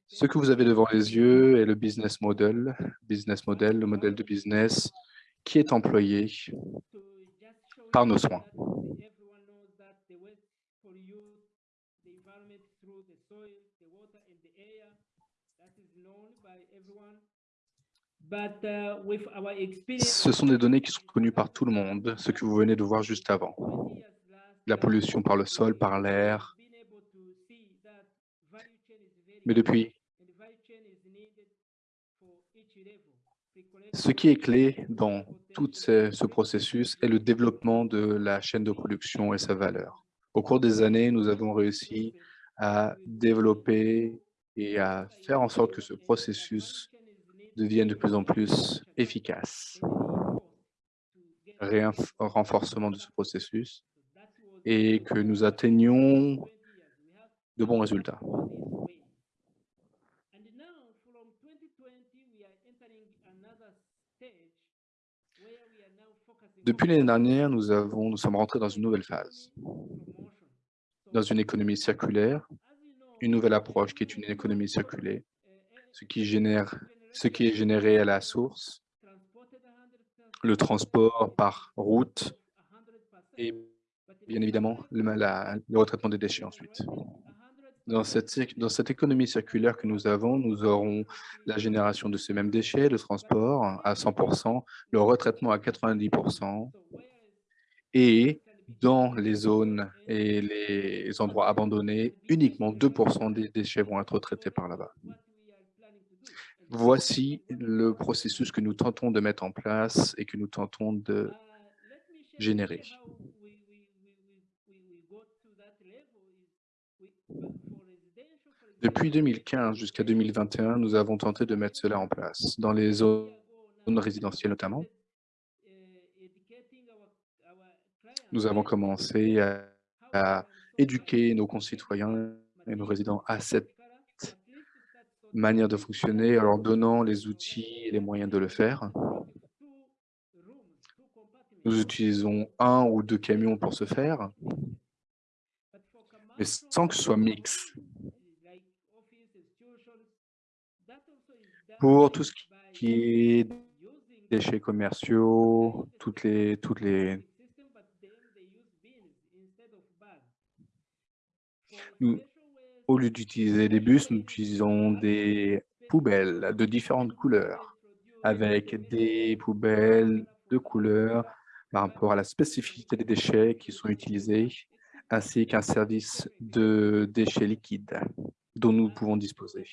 Ce que vous avez devant les yeux est le business model, business model, le modèle de business qui est employé par nos soins. Ce sont des données qui sont connues par tout le monde, ce que vous venez de voir juste avant. La pollution par le sol, par l'air, Mais depuis, ce qui est clé dans tout ce, ce processus est le développement de la chaîne de production et sa valeur. Au cours des années, nous avons réussi à développer et à faire en sorte que ce processus devienne de plus en plus efficace. Réinf- renforcement de ce processus et que nous atteignions de bons résultats. Depuis l'année dernière, nous, avons, nous sommes rentrés dans une nouvelle phase, dans une économie circulaire, une nouvelle approche qui est une économie circulaire, ce qui, génère, ce qui est généré à la source, le transport par route et bien évidemment le, retraitement des déchets ensuite. Dans cette, dans cette économie circulaire que nous avons, nous aurons la génération de ces mêmes déchets, le transport à 100%, le retraitement à 90%, et dans les zones et les endroits abandonnés, uniquement 2% des déchets vont être traités par là-bas. Voici le processus que nous tentons de mettre en place et que nous tentons de générer. Depuis 2015 jusqu'à 2021, nous avons tenté de mettre cela en place, dans les zones résidentielles notamment. Nous avons commencé à, à éduquer nos concitoyens et nos résidents à cette manière de fonctionner, en leur donnant les outils et les moyens de le faire. Nous utilisons un ou deux camions pour ce faire, mais sans que ce soit mix. Pour tout ce qui est déchets commerciaux, toutes les, toutes les, au lieu d'utiliser des bus, nous utilisons des poubelles de différentes couleurs, avec des poubelles de couleurs par rapport à la spécificité des déchets qui sont utilisés, ainsi qu'un service de déchets liquides dont nous pouvons disposer.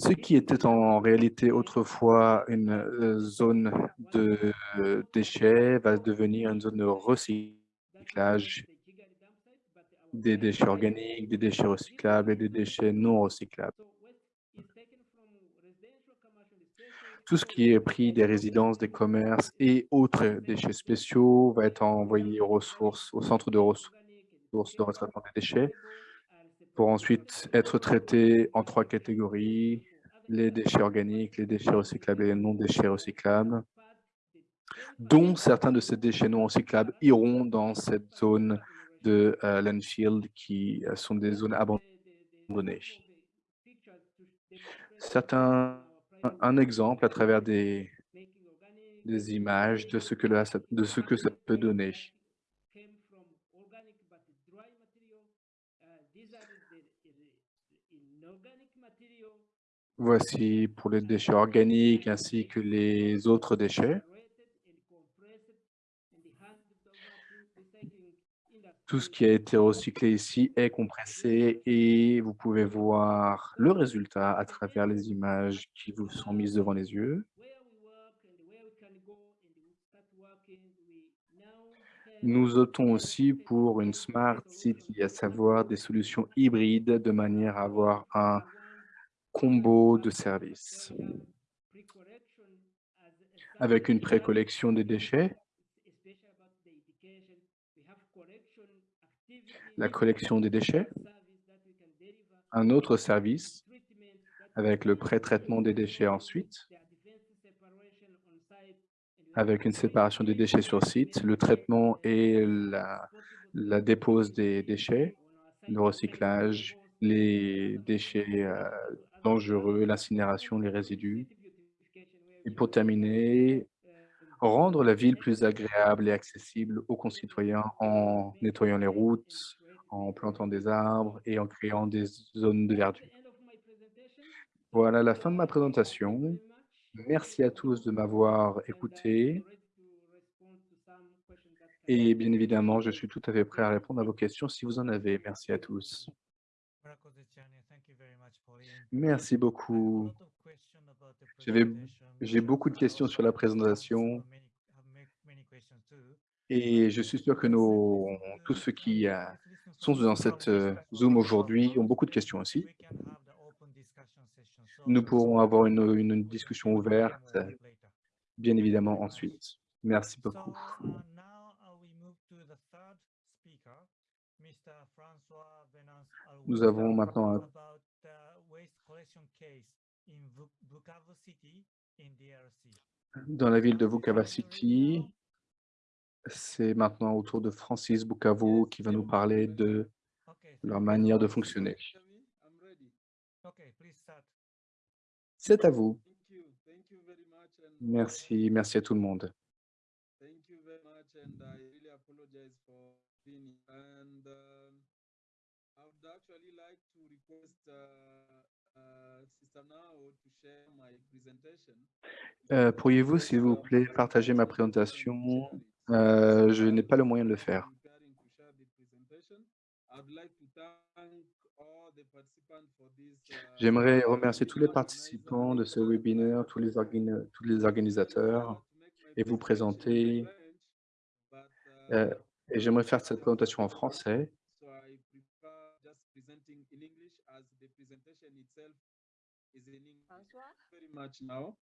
Ce qui était en réalité autrefois une euh, zone de euh, déchets va devenir une zone de recyclage des déchets organiques, des déchets recyclables et des déchets non recyclables. Tout ce qui est pris des résidences, des commerces et autres déchets spéciaux va être envoyé aux ressources, au centre de ressources de retraitement des déchets pour ensuite être traité en trois catégories, les déchets organiques, les déchets recyclables et les non déchets recyclables, dont certains de ces déchets non recyclables iront dans cette zone de euh, qui euh, sont des zones abandonnées. Certains, un, exemple à travers des, images de ce que, de ce que ça peut donner. Voici pour les déchets organiques ainsi que les autres déchets. Tout ce qui a été recyclé ici est compressé et vous pouvez voir le résultat à travers les images qui vous sont mises devant les yeux. Nous optons aussi pour une smart city, à savoir des solutions hybrides de manière à avoir un combo de services. Avec une précollection des déchets, la collection des déchets, un autre service avec le pré-traitement des déchets ensuite, avec une séparation des déchets sur site, le traitement et la, dépose des déchets, le recyclage, les déchets euh, dangereux, l'incinération, les résidus. Et pour terminer, rendre la ville plus agréable et accessible aux concitoyens en nettoyant les routes, en plantant des arbres et en créant des zones de verdure. Voilà la fin de ma présentation. Merci à tous de m'avoir écouté Et bien évidemment, je suis tout à fait prêt à répondre à vos questions si vous en avez. Merci à tous. Merci beaucoup. J'ai beaucoup de questions sur la présentation et je suis sûr que nos, tous ceux qui euh, sont dans cette euh, Zoom aujourd'hui ont beaucoup de questions aussi. Nous pourrons avoir une, une discussion ouverte, bien évidemment, ensuite. Merci beaucoup. Nous avons maintenant dans la ville de Vukovar City. C'est maintenant au tour de Francis Bukavu qui va nous parler de leur manière de fonctionner. C'est à vous. Merci, merci à tout le monde. Euh, Pourriez-vous, s'il vous plaît, partager ma présentation? Euh, Je n'ai pas le moyen de le faire. Uh, J'aimerais remercier tous les participants de ce webinaire, tous les, organi- tous les organisateurs, et vous présenter. euh, et j'aimerais faire cette présentation en français. So I prefer just presenting in English as the presentation itself is in English. François? Very much now.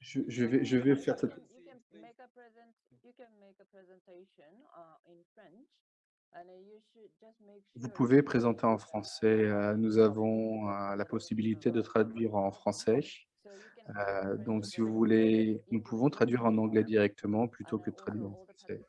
Je, je vais, je vais faire cette... You can make a present, you can make a presentation uh, in French and uh, you should just make Vous pouvez présenter en français. euh, Nous avons euh, la possibilité de traduire en français. Euh, donc, si vous voulez, nous in pouvons traduire en anglais directement plutôt que uh, de traduire en français.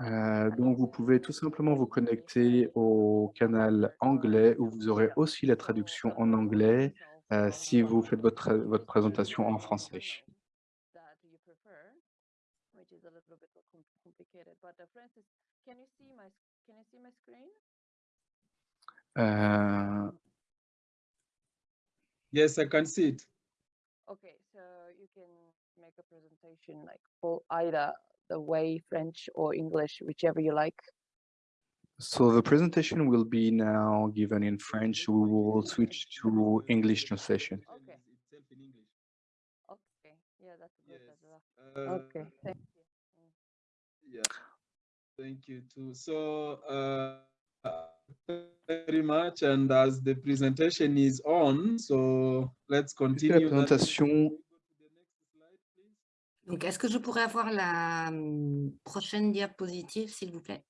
Euh, donc, vous pouvez tout simplement vous connecter au canal anglais où vous aurez aussi la traduction en anglais euh, si vous faites votre, votre présentation en français. That you prefer, which is a little bit com- complicated. But uh, Francis, can you see my s- can you see my screen? Euh, Yes, I can see it. Okay, a presentation like for either the way French or English, whichever you like. so the presentation will be now given in French. We will switch to English translation. Okay. Itself in English. Okay, yeah, that's good Yes. as well. Uh, Okay, thank you. Mm. Yeah. Thank you too. So, uh, very much. And as the presentation is on, so let's Puisque la continue. présentation, Donc, est-ce que je pourrais avoir la hum, prochaine diapositive, s'il vous plaît?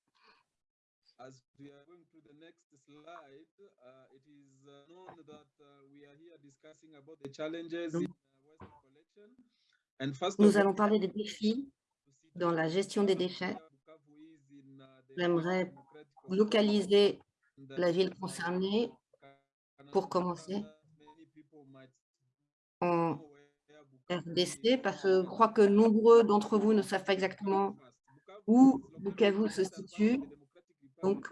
As we are going to the next slide, uh, it is uh, known that uh, we are here discussing about the challenges in uh, waste collection. And first of Nous all, allons parler des défis dans la gestion des déchets. J'aimerais localiser la ville concernée pour commencer en RDC parce que je crois que nombreux d'entre vous ne savent pas exactement où Bukavu se situe. Donc,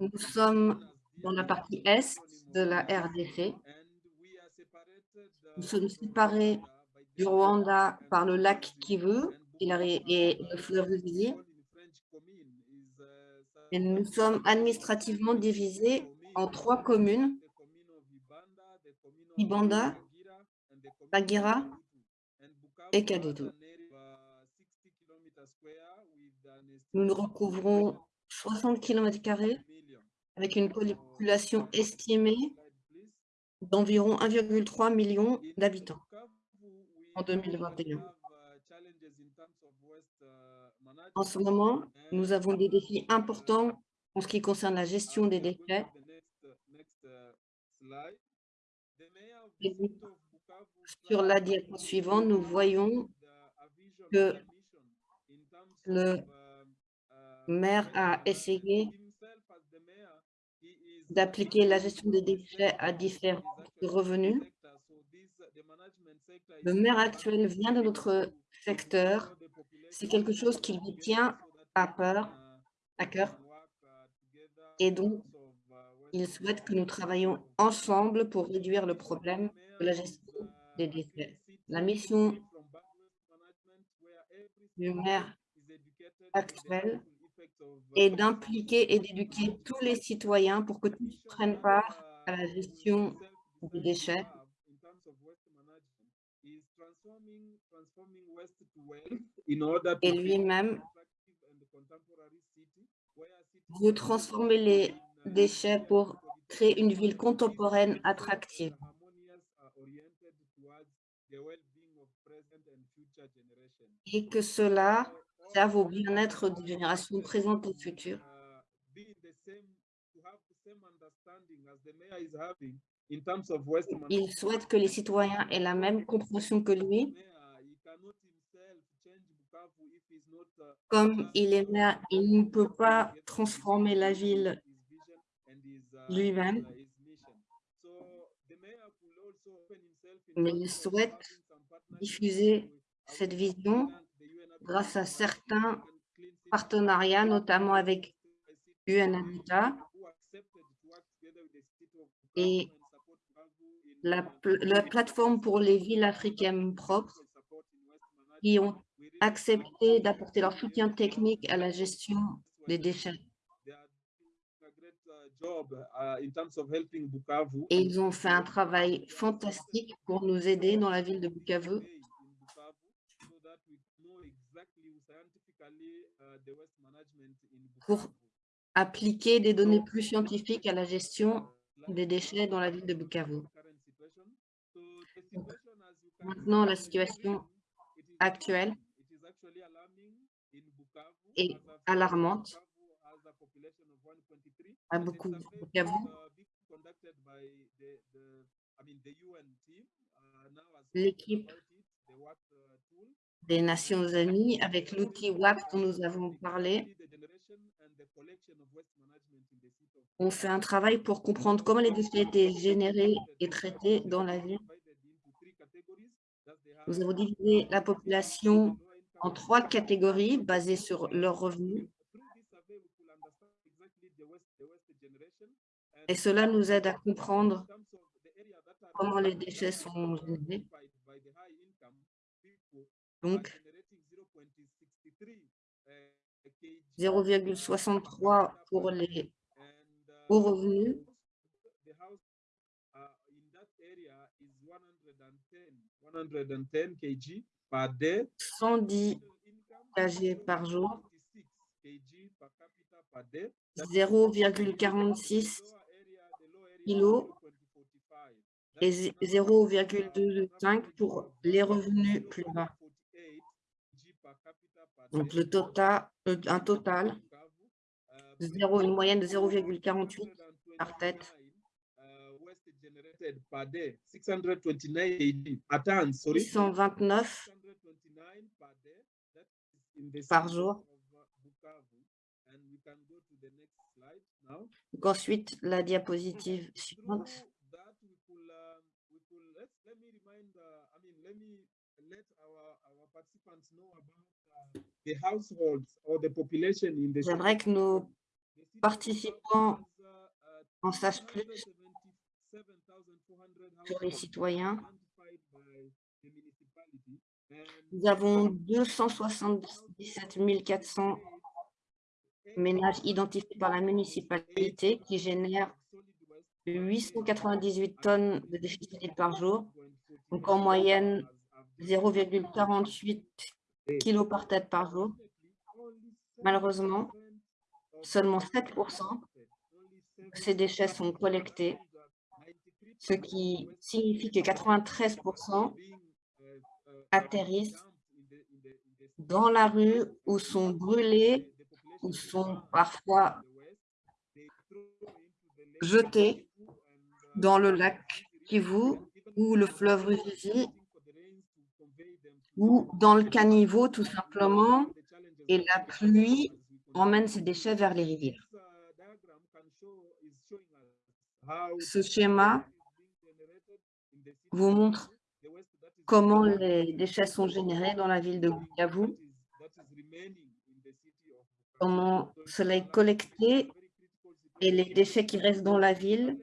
nous sommes dans la partie est de la RDC. Nous sommes séparés du Rwanda par le lac Kivu et, le fleuve. Et nous sommes administrativement divisés en trois communes, Ibanda, Bagira et Kadutu. Nous nous recouvrons 60 km avec une population estimée d'environ 1,3 million d'habitants en 2021. En ce moment, nous avons des défis importants en ce qui concerne la gestion des déchets. Sur la diapo suivante, nous voyons que le maire a essayé d'appliquer la gestion des déchets à différents revenus. Le maire actuel vient de notre secteur. C'est quelque chose qui lui tient à peur, à cœur. Et donc, il souhaite que nous travaillions ensemble pour réduire le problème de la gestion La mission du maire actuel est d'impliquer et d'éduquer tous les citoyens pour que tous prennent part à la gestion des déchets et lui-même veut transformer les déchets pour créer une ville contemporaine attractive. Et que cela serve au bien-être des générations présentes et futures. Il souhaite que les citoyens aient la même compréhension que lui. Comme il est maire, il ne peut pas transformer la ville lui-même, mais il souhaite diffuser cette vision grâce à certains partenariats, notamment avec UNHCR et la plateforme pour les villes africaines propres qui ont accepté d'apporter leur soutien technique à la gestion des déchets. Et ils ont fait un travail fantastique pour nous aider dans la ville de Bukavu. Pour appliquer des données plus scientifiques à la gestion des déchets dans la ville de Bukavu. Maintenant, la situation actuelle est alarmante à beaucoup de Bukavu. L'équipe des Nations Unies avec l'outil WAP dont nous avons parlé. On fait un travail pour comprendre comment les déchets étaient générés et traités dans la ville. Nous avons divisé la population en trois catégories basées sur leurs revenus. Et cela nous aide à comprendre comment les déchets sont générés. Donc, 0,63 pour les hauts revenus. 110 kg par jour, 0,46 kg et 0,25 pour les revenus plus bas. Donc, le total, un total, une moyenne de 0,48 par tête. 629 par jour. Donc ensuite, la diapositive suivante. J'aimerais que nos participants en sachent plus sur les citoyens. Nous avons 277 400 ménages identifiés par la municipalité qui génèrent 898 tonnes de déchets par jour, donc en moyenne 0,48 kilos par tête par jour. Malheureusement, seulement 7 de ces déchets sont collectés, ce qui signifie que 93% atterrissent dans la rue ou sont brûlés sont parfois jetés dans le lac Kivu ou le fleuve Ruzizi ou dans le caniveau tout simplement, et la pluie emmène ces déchets vers les rivières. Ce schéma vous montre comment les déchets sont générés dans la ville de Bukavu, comment cela est collecté et les déchets qui restent dans la ville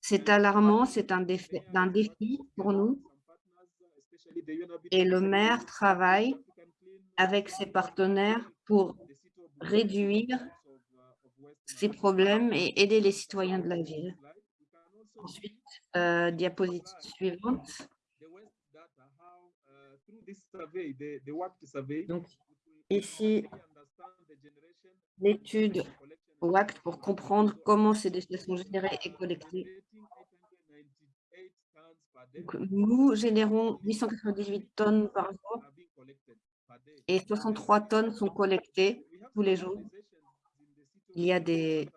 C'est alarmant, c'est un, défi- un défi pour nous et le maire travaille avec ses partenaires pour réduire ces problèmes et aider les citoyens de la ville. Ensuite, euh, diapositive suivante. Donc, ici, l'étude WACT pour comprendre comment ces déchets sont générés et collectés. Donc, nous générons 898 tonnes par jour et 63 tonnes sont collectées tous les jours. Il y a des,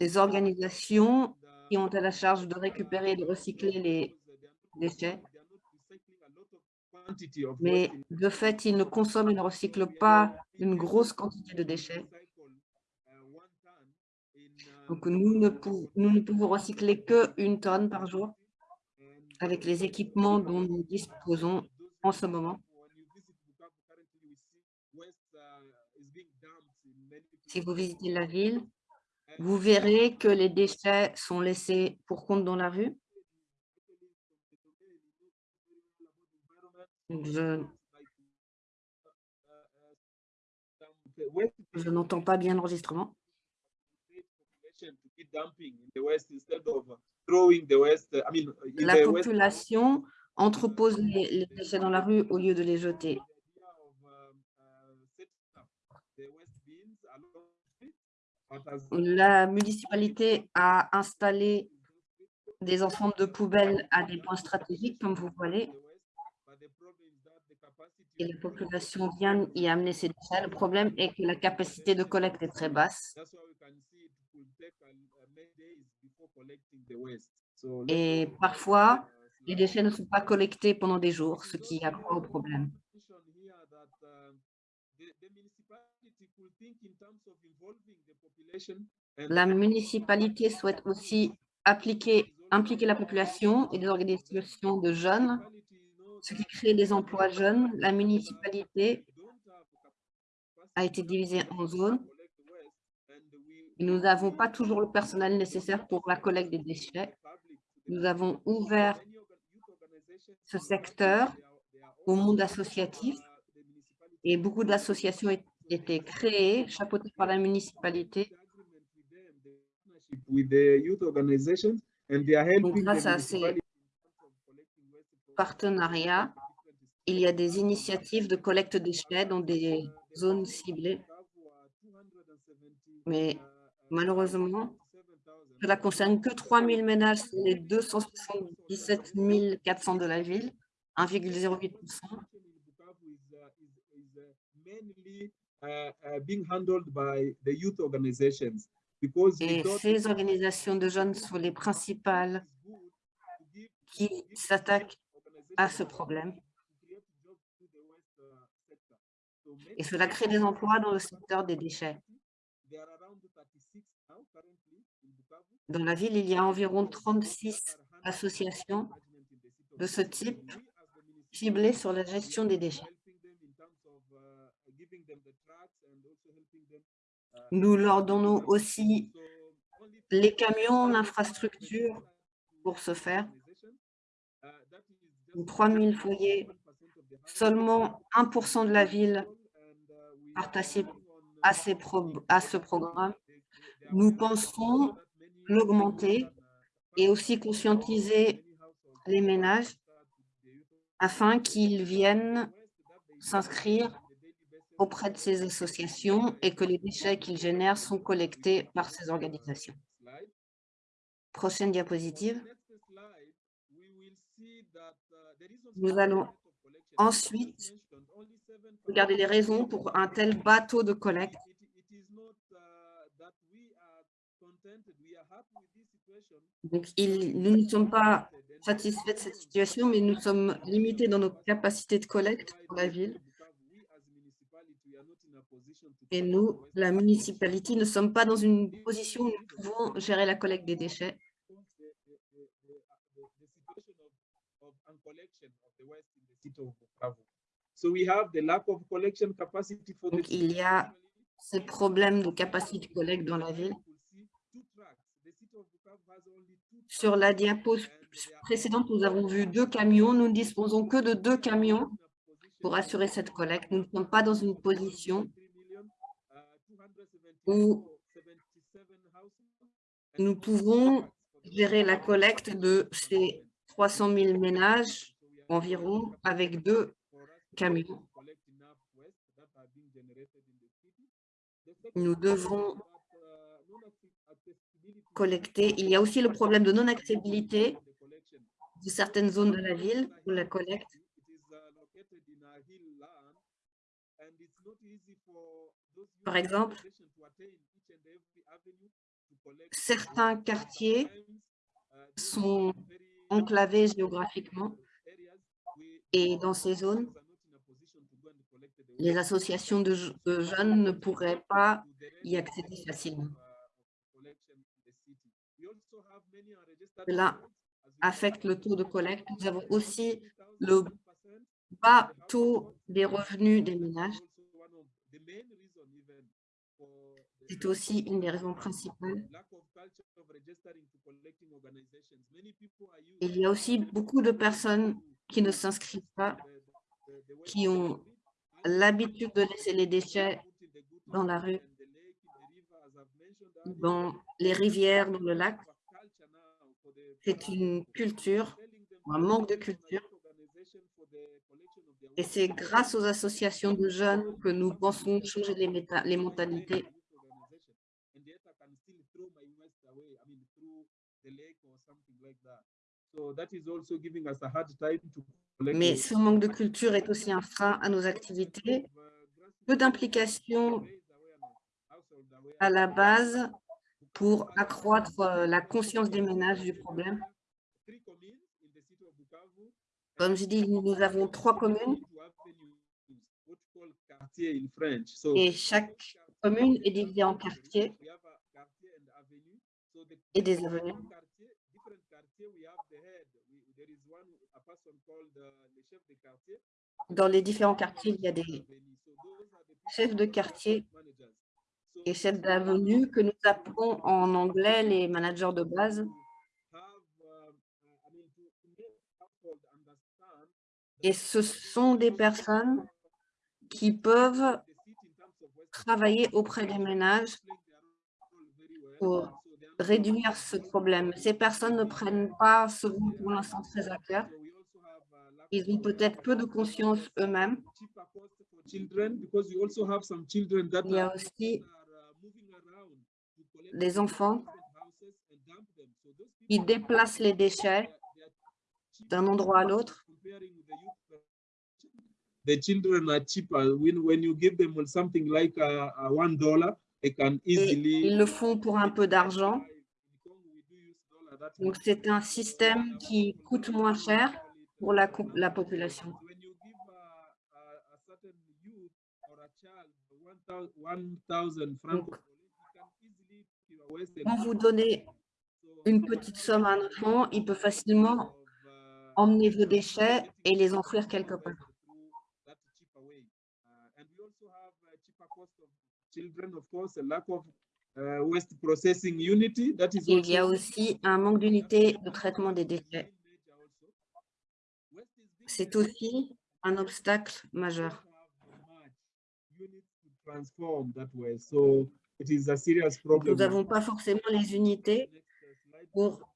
des organisations qui ont à la charge de récupérer et de recycler les déchets. Mais de fait, ils ne consomment et ne recyclent pas une grosse quantité de déchets. Donc, nous ne, pou- nous ne pouvons recycler qu'une tonne par jour avec les équipements dont nous disposons en ce moment. Si vous visitez la ville, vous verrez que les déchets sont laissés pour compte dans la rue. Je, n'entends pas bien l'enregistrement. La population entrepose les déchets dans la rue au lieu de les jeter. La municipalité a installé des ensembles de poubelles à des points stratégiques, comme vous voyez, et la population vient y amener ses déchets. Le problème est que la capacité de collecte est très basse. Et parfois, les déchets ne sont pas collectés pendant des jours, ce qui accroît au problème. La municipalité souhaite aussi appliquer, impliquer la population et des organisations de jeunes, ce qui crée des emplois jeunes. La municipalité a été divisée en zones. Nous n'avons pas toujours le personnel nécessaire pour la collecte des déchets. Nous avons ouvert ce secteur au monde associatif et beaucoup d'associations ont été créées, chapeautées par la municipalité. Donc, grâce à ces partenariats, il y a des initiatives de collecte déchets dans des zones ciblées. Mais malheureusement, cela concerne que 3 000 ménages sur les 277 400 de la ville, 1,08%. Et ces organisations de jeunes sont les principales qui s'attaquent à ce problème. Et cela crée des emplois dans le secteur des déchets. Dans la ville, il y a environ 36 associations de ce type ciblées sur la gestion des déchets. Nous leur donnons aussi les camions, l'infrastructure pour ce faire. 3 000 foyers, seulement 1% de la ville participe à, ces à ce programme. Nous pensons l'augmenter et aussi conscientiser les ménages afin qu'ils viennent s'inscrire auprès de ces associations et que les déchets qu'ils génèrent sont collectés par ces organisations. Prochaine diapositive. Nous allons ensuite regarder les raisons pour un tel bateau de collecte. Donc, nous ne sommes pas satisfaits de cette situation, mais nous sommes limités dans nos capacités de collecte pour la ville. Et nous, la municipalité, ne sommes pas dans une position où nous pouvons gérer la collecte des déchets. Donc, il y a ces problèmes de capacité de collecte dans la ville. Sur la diapo précédente, nous avons vu deux camions. Nous ne disposons que de deux camions pour assurer cette collecte. Nous ne sommes pas dans une position où nous pouvons gérer la collecte de ces 300 000 ménages environ avec deux camions. Nous devons collecter. Il y a aussi le problème de non-accessibilité de certaines zones de la ville pour la collecte. Par exemple, certains quartiers sont enclavés géographiquement et dans ces zones, les associations de, je- de jeunes ne pourraient pas y accéder facilement. Cela affecte le taux de collecte. Nous avons aussi le bas taux des revenus des ménages. C'est aussi une des raisons principales. Il y a aussi beaucoup de personnes qui ne s'inscrivent pas, qui ont l'habitude de laisser les déchets dans la rue, dans les rivières, dans le lac. C'est une culture, un manque de culture. Et c'est grâce aux associations de jeunes que nous pensons changer les, les mentalités. Mais ce manque de culture est aussi un frein à nos activités. Peu d'implication à la base pour accroître euh, la conscience des ménages du problème. Comme je dis, nous avons trois communes et chaque commune est divisée en quartiers et des avenues. Dans les différents quartiers, il y a des chefs de quartier et chefs d'avenue que nous appelons en anglais les managers de base. Et ce sont des personnes qui peuvent travailler auprès des ménages pour réduire ce problème. Ces personnes ne prennent pas ce rôle pour l'instant très à cœur. Ils ont peut-être peu de conscience eux-mêmes. Il y a aussi des enfants qui déplacent les déchets d'un endroit à l'autre. The children are cheaper when, when you give them something like a, a one dollar, they can Et easily. ils le font pour un peu d'argent. Donc, c'est un système qui coûte moins cher pour la, population. When you give a, a, a certain youth or a child one thou- 1,000 francs, Donc, he can easily give a Western Quand vous donnez une petite somme à un enfant, il peut facilement emmener vos déchets et les enfouir quelque part. Children, of course, a lack of uh, waste processing unity. That is Il y a aussi un manque d'unité de traitement des déchets. C'est aussi un obstacle majeur. Nous n'avons pas forcément les unités pour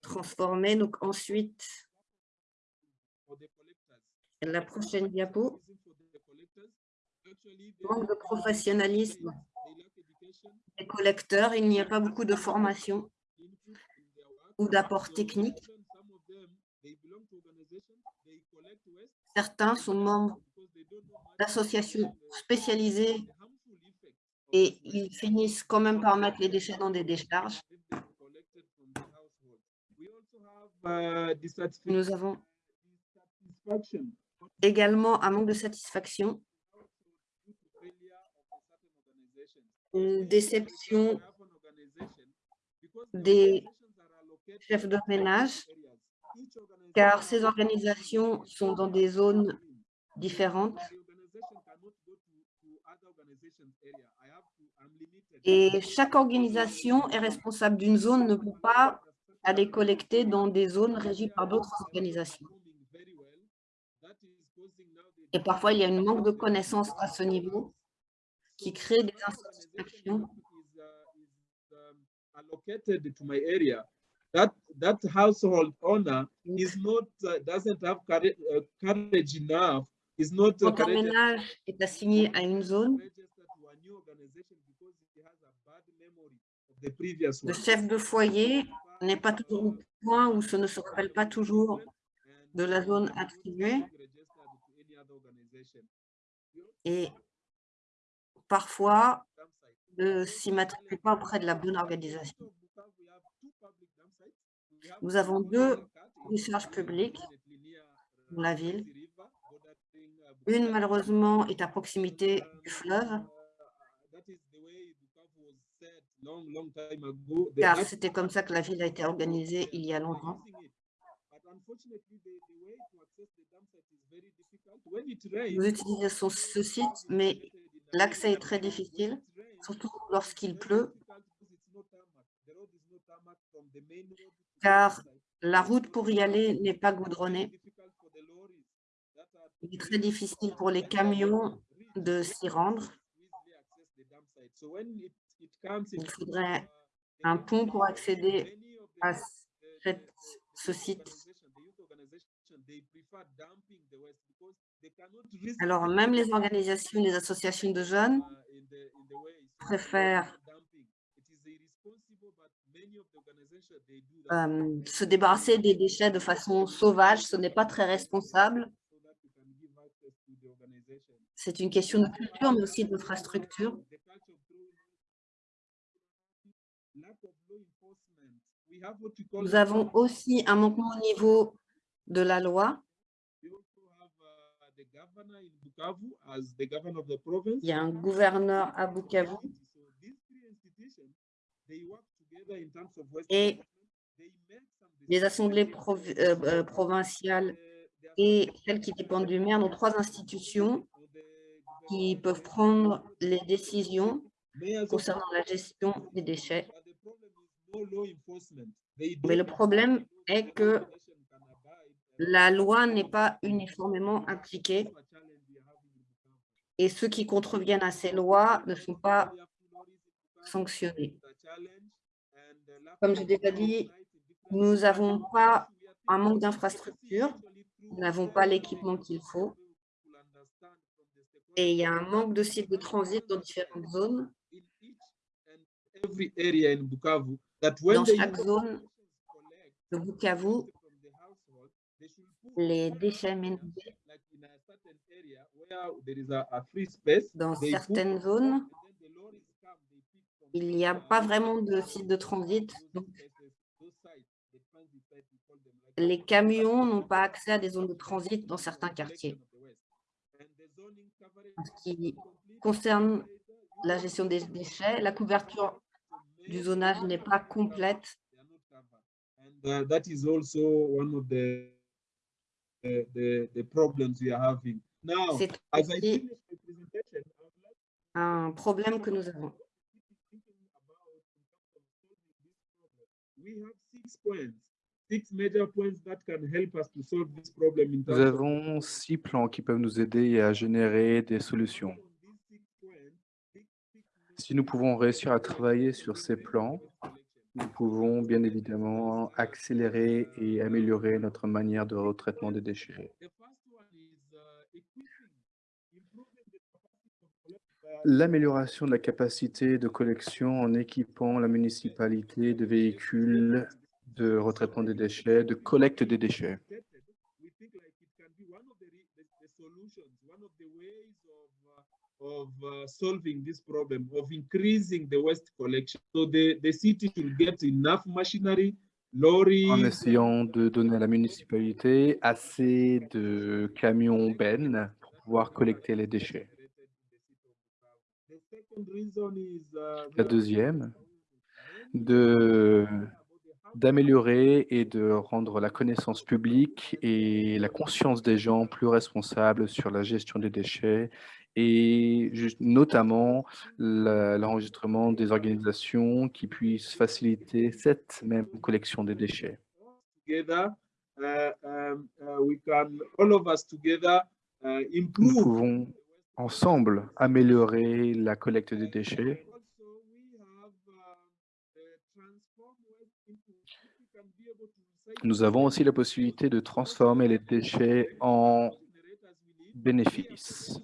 transformer. Donc ensuite, la prochaine diapo, manque de professionnalisme des collecteurs. Il n'y a pas beaucoup de formation ou d'apport technique. Certains sont membres d'associations spécialisées et ils finissent quand même par mettre les déchets dans des décharges. uh. Nous avons également un manque de satisfaction, une déception des chefs de ménage, car ces organisations sont dans des zones différentes. Et chaque organisation est responsable d'une zone, ne peut pas les collecter dans des zones régies par d'autres organisations. Et parfois, il y a un manque de connaissances à ce niveau qui crée des insatisfactions. That that household owner is not uh, doesn't have courage, uh, courage enough. Is not Quand un ménage est assigné à une zone, le chef de foyer n'est pas toujours au point ou ce ne se rappelle pas toujours de la zone attribuée. et parfois ne s'y matricule pas auprès de la bonne organisation. Nous avons deux recherches publiques dans la ville. Une, malheureusement, est à proximité du fleuve, car c'était comme ça que la ville a été organisée il y a longtemps. Vous utilisez son- ce site, mais l'accès est très difficile, surtout lorsqu'il pleut, car la route pour y aller n'est pas goudronnée. Il est très difficile pour les camions de s'y rendre. Il faudrait un pont pour accéder à ce site. Alors, même les organisations, les associations de jeunes préfèrent euh, se débarrasser des déchets de façon sauvage. Ce n'est pas très responsable. C'est une question de culture, mais aussi d'infrastructure. Nous avons aussi un manquement au niveau de la loi. Il y a un gouverneur à Bukavu et les assemblées euh, euh, provinciales et celles qui dépendent du maire, nos trois institutions qui peuvent prendre les décisions concernant la gestion des déchets. Mais le problème est que la loi n'est pas uniformément appliquée. et ceux qui contreviennent à ces lois ne sont pas sanctionnés. Comme j'ai déjà dit, nous n'avons pas un manque d'infrastructures, nous n'avons pas l'équipement qu'il faut et il y a un manque de sites de transit dans différentes zones. Dans chaque zone de Bukavu, les déchets ménagers like in a certain area where there is a, a free space, dans certaines zones, and then the lorries come, they pick from il n'y a pas vraiment de site de transit. Donc, les camions n'ont pas accès à des zones de transit dans certains quartiers. En ce qui concerne la gestion des déchets, la couverture du zonage n'est pas complète. And uh, that is also one We have six points, six major points that can help us to solve this problem in Nous avons six plans qui peuvent nous aider à générer des solutions. Si nous pouvons réussir à travailler sur ces plans, nous pouvons bien évidemment accélérer et améliorer notre manière de retraitement des déchets. The first one is uh, equipping, improving the capacity of collect- uh, L'amélioration de la capacité de collection en équipant la municipalité de véhicules de retraitement des déchets, de collecte des déchets. En essayant de donner à la municipalité assez de camions bennes pour pouvoir collecter les déchets. The second reason is, uh, we La deuxième, de d'améliorer et de rendre la connaissance publique et la conscience des gens plus responsables sur la gestion des déchets et notamment l'enregistrement des organisations qui puissent faciliter cette même collection des déchets. Together, we can, all of us together, Nous improve. pouvons ensemble améliorer la collecte des déchets. Nous avons aussi la possibilité de transformer les déchets en bénéfices.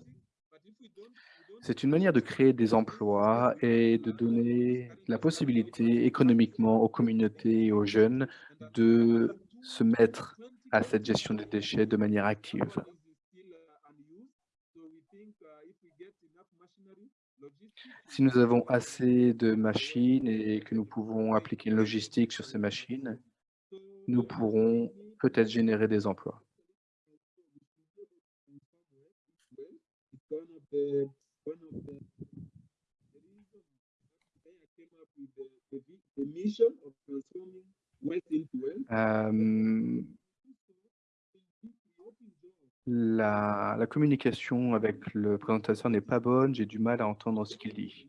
C'est une manière de créer des emplois et de donner la possibilité économiquement aux communautés et aux jeunes de se mettre à cette gestion des déchets de manière active. is still uh, unused. So we think uh, if we get enough machinery, logistics, Si nous avons assez de machines et que nous pouvons appliquer une logistique sur ces machines, nous pourrons peut-être générer des emplois. Euh, la, communication avec le présentateur n'est pas bonne, j'ai du mal à entendre ce qu'il dit.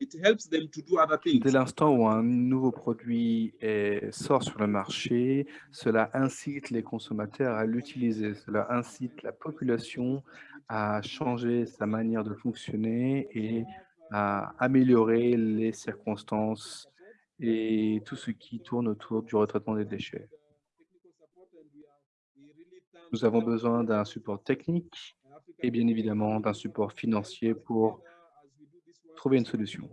Dès l'instant où un nouveau produit sort sur le marché, cela incite les consommateurs à l'utiliser, cela incite la population à changer sa manière de fonctionner et à améliorer les circonstances et tout ce qui tourne autour du retraitement des déchets. Nous avons besoin d'un support technique et bien évidemment d'un support financier pour as we do this work trouver une solution.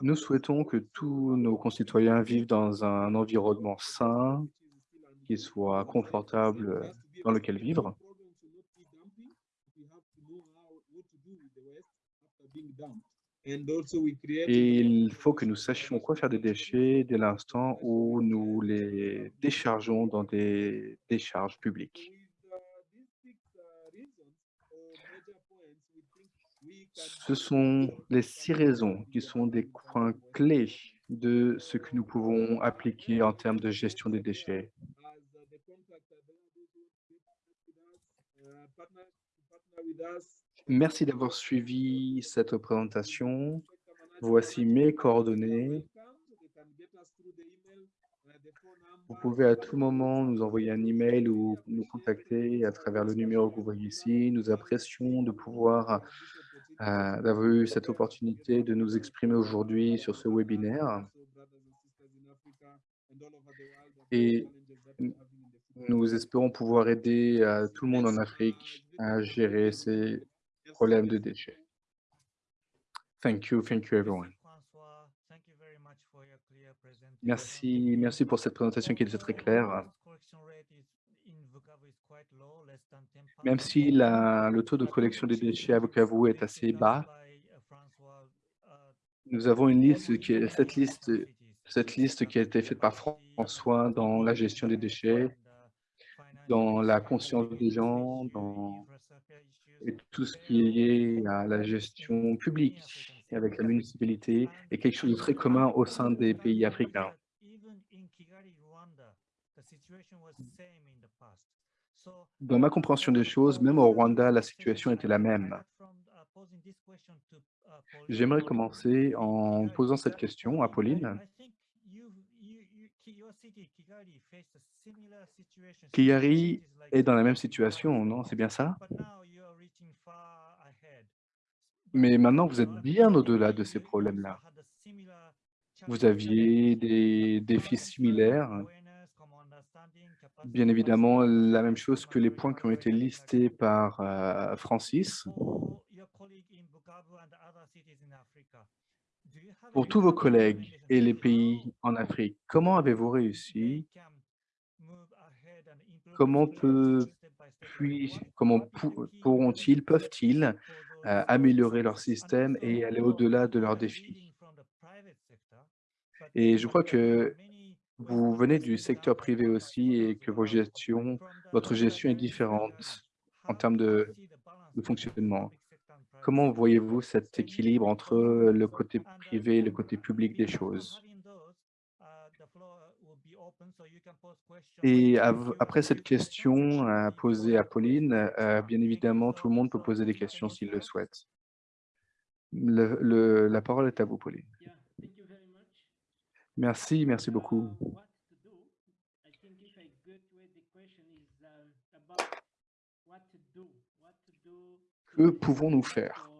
Nous souhaitons que tous nos concitoyens vivent dans un environnement sain, qui soit confortable dans lequel vivre. Il faut que nous sachions quoi faire des déchets dès l'instant où nous les déchargeons dans des décharges publiques. Ce sont les six raisons qui sont des points clés de ce que nous pouvons appliquer en termes de gestion des déchets. Merci d'avoir suivi cette présentation. Voici mes coordonnées. Vous pouvez à tout moment nous envoyer un email ou nous contacter à travers le numéro que vous voyez ici. Nous apprécions de pouvoir d'avoir eu cette opportunité de nous exprimer aujourd'hui sur ce webinaire. Et nous espérons pouvoir aider euh, tout le monde en Afrique à gérer ces problèmes de déchets. Thank you, thank you everyone. Merci, merci pour cette présentation qui était très claire. Correction rate is in Bukavu is quite low, less than 10%. Même si la- le taux de collection des déchets à Bukavu est assez bas, nous avons une liste qui est cette liste, cette liste qui a été faite par François dans la gestion des déchets, dans la conscience des gens, dans et tout ce qui est lié à la gestion publique avec la municipalité est quelque chose de très commun au sein des pays africains. Dans ma compréhension des choses, même au Rwanda, la situation était la même. J'aimerais commencer en posant cette question à Pauline. Kigali est dans la même situation, non? C'est bien ça? Mais maintenant, vous êtes bien au-delà de ces problèmes-là. Vous aviez des défis similaires. Bien évidemment, la même chose que les points qui ont été listés par euh, Francis. Pour tous vos collègues et les pays en Afrique, comment avez-vous réussi? Comment, comment pou- pourront-ils, peuvent-ils euh, améliorer leur système et aller au-delà de leurs défis? Et je crois que vous venez du secteur privé aussi et que votre gestion est différente en termes de fonctionnement. Comment voyez-vous cet équilibre entre le côté privé et le côté public des choses? Et après cette question posée à Pauline, euh, bien évidemment, tout le monde peut poser des questions s'il le souhaite. La parole est à vous, Pauline. Yeah, thank you very much. Merci, merci beaucoup. Que pouvons-nous faire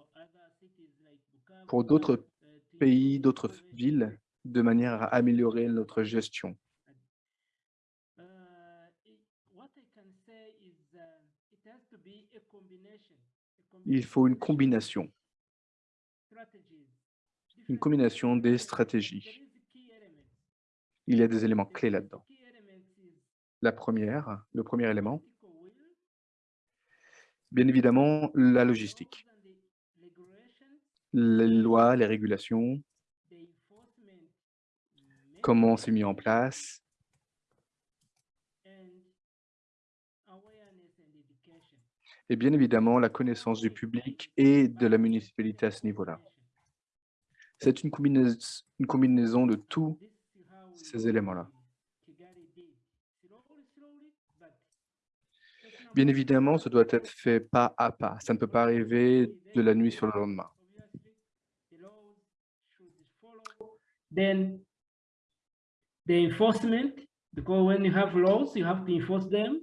pour d'autres pays, d'autres villes, de manière à améliorer notre gestion? Il faut une combination une combination des stratégies. There is key elements. Il y a des éléments clés là-dedans. La première, le premier élément, bien évidemment, la logistique. Les lois, les régulations, comment c'est mis en place, et bien évidemment, la connaissance du public et de la municipalité à ce niveau-là. C'est une, combinais- une combinaison de tout ces éléments-là. Bien évidemment, ce doit être fait pas à pas. Ça ne peut pas arriver de la nuit sur le lendemain. obviously, the laws should follow. Then the enforcement, because when you have laws, you have to enforce them.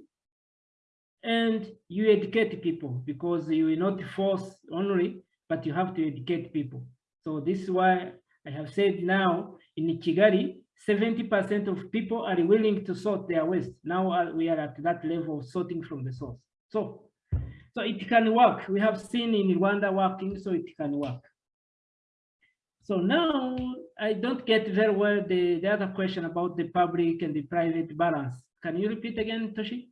And you educate people because you will not force only, but you have to educate people. So this is why I have said now in Kigali, 70% of people are willing to sort their waste. Now uh, we are at that level of sorting from the source. So, so it can work. We have seen in Rwanda working, so it can work. So now I don't get very well the, the other question about the public and the private balance. Can you repeat again, Toshi?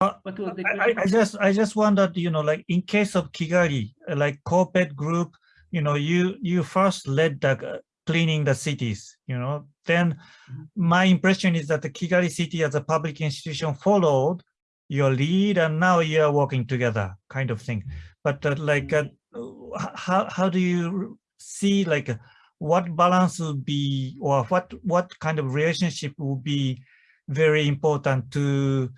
Uh, What was the I, I- just, I just wondered, you know, like in case of Kigali, uh, like corporate group, you know, you, you first led the cleaning the cities, you know, then Mhm. my impression is that the Kigali city as a public institution followed your lead and now you are working together kind of thing. But uh, like, uh, how, how do you see like what balance would be or what, what kind of relationship would be very important to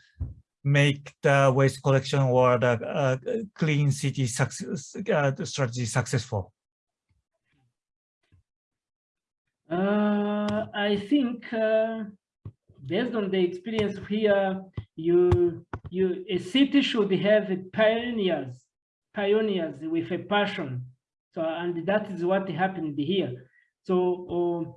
make the waste collection or the uh, clean city success uh, strategy successful? Uh, I think uh, based on the experience here, you you a city should have pioneers, pioneers with a passion. So and that is what happened here. So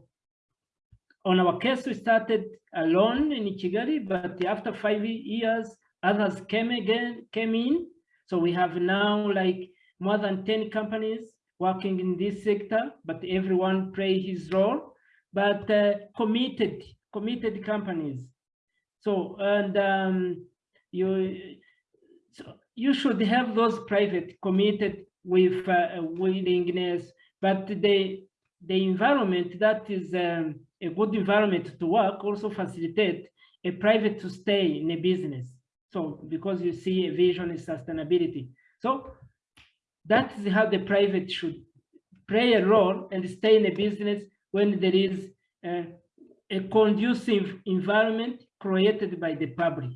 uh, on our case, we started alone in Kigali, but after five years, others came again, came in. So we have now like more than 10 companies working in this sector, but everyone play his role, but uh, committed, committed companies. So, and um, you, so you should have those private committed with uh, willingness, but the, the environment that is um, a good environment to work also facilitate a private to stay in a business. So because you see a vision is sustainability. So that is how the private should play a role and stay in a business when there is a conducive environment created by the public.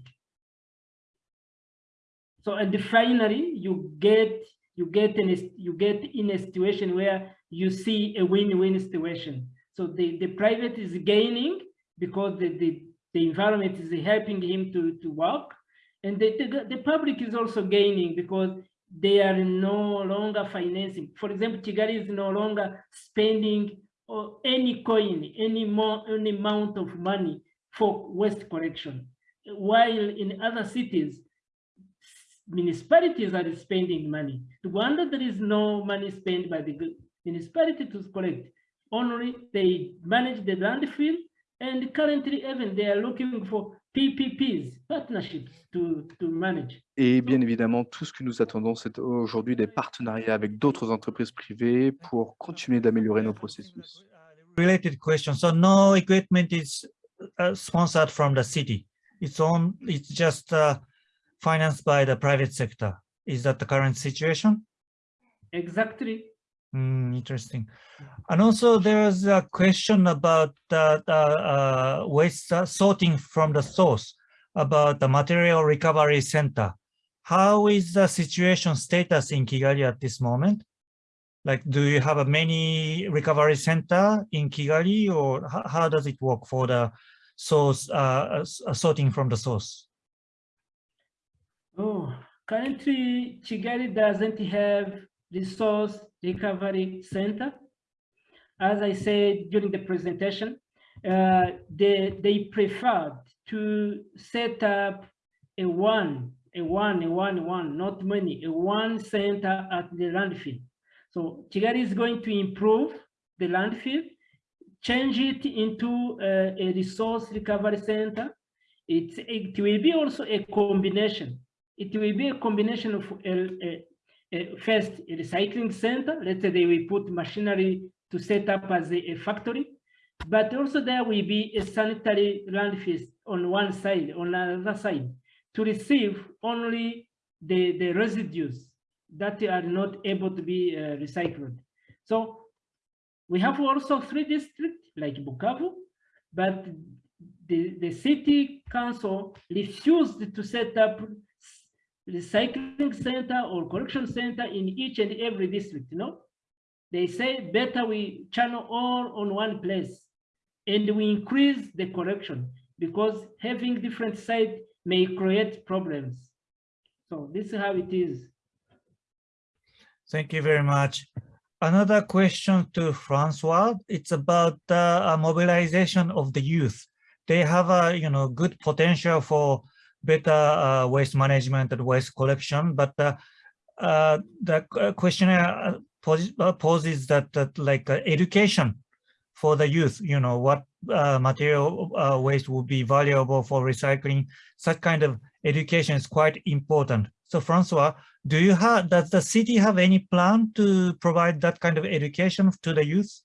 So and finally, you get you get in a, you get in a situation where you see a win-win situation. So the, the private is gaining because the, the, the environment is helping him to, to work. And the, the, the public is also gaining because they are no longer financing. For example, Kigali is no longer spending or any coin, any more, any amount of money for waste collection. While in other cities, municipalities are spending money. Rwanda, there is no money spent by the municipality to collect. Only they manage the landfill and currently even they are looking for PPPs, partnerships to, to manage. Et bien évidemment, tout ce que nous attendons, c'est aujourd'hui des partenariats avec d'autres entreprises privées pour continuer d'améliorer nos processus. Related question. So no equipment is uh, sponsored from the city. It's on. It's just uh, financed by the private sector. Is that the current situation? Exactly. Mm, interesting. And also there's a question about the, the uh, waste uh, sorting from the source about the material recovery center. How is the situation status in Kigali at this moment? Like, do you have a many recovery center in Kigali or how, does it work for the source, uh, uh, sorting from the source? Oh, currently Kigali doesn't have resource recovery center. As I said during the presentation, uh, they, they preferred to set up a one, a one, a one, one, not many, a one center at the landfill. So Kigali is going to improve the landfill, change it into uh, a resource recovery center. It, will be also a combination. It will be a combination of a, a, a first recycling center. Let's say they will put machinery to set up as a, a factory, but also there will be a sanitary landfill on one side, on another side, to receive only the, the residues that are not able to be uh, recycled. So we have also three districts like Bukavu, but the, the city council refused to set up recycling center or collection center in each and every district, you know? They say better we channel all on one place and we increase the collection because having different sites may create problems. So this is how it is. Thank you very much. Another question to Francois. It's about the uh, mobilization of the youth. They have a you know good potential for better uh, waste management and waste collection, but uh, uh, the questionnaire poses that, that like education for the youth. You know what uh, material uh, waste would be valuable for recycling. Such kind of education is quite important. So Francois, do you have, does the city have any plan to provide that kind of education to the youth?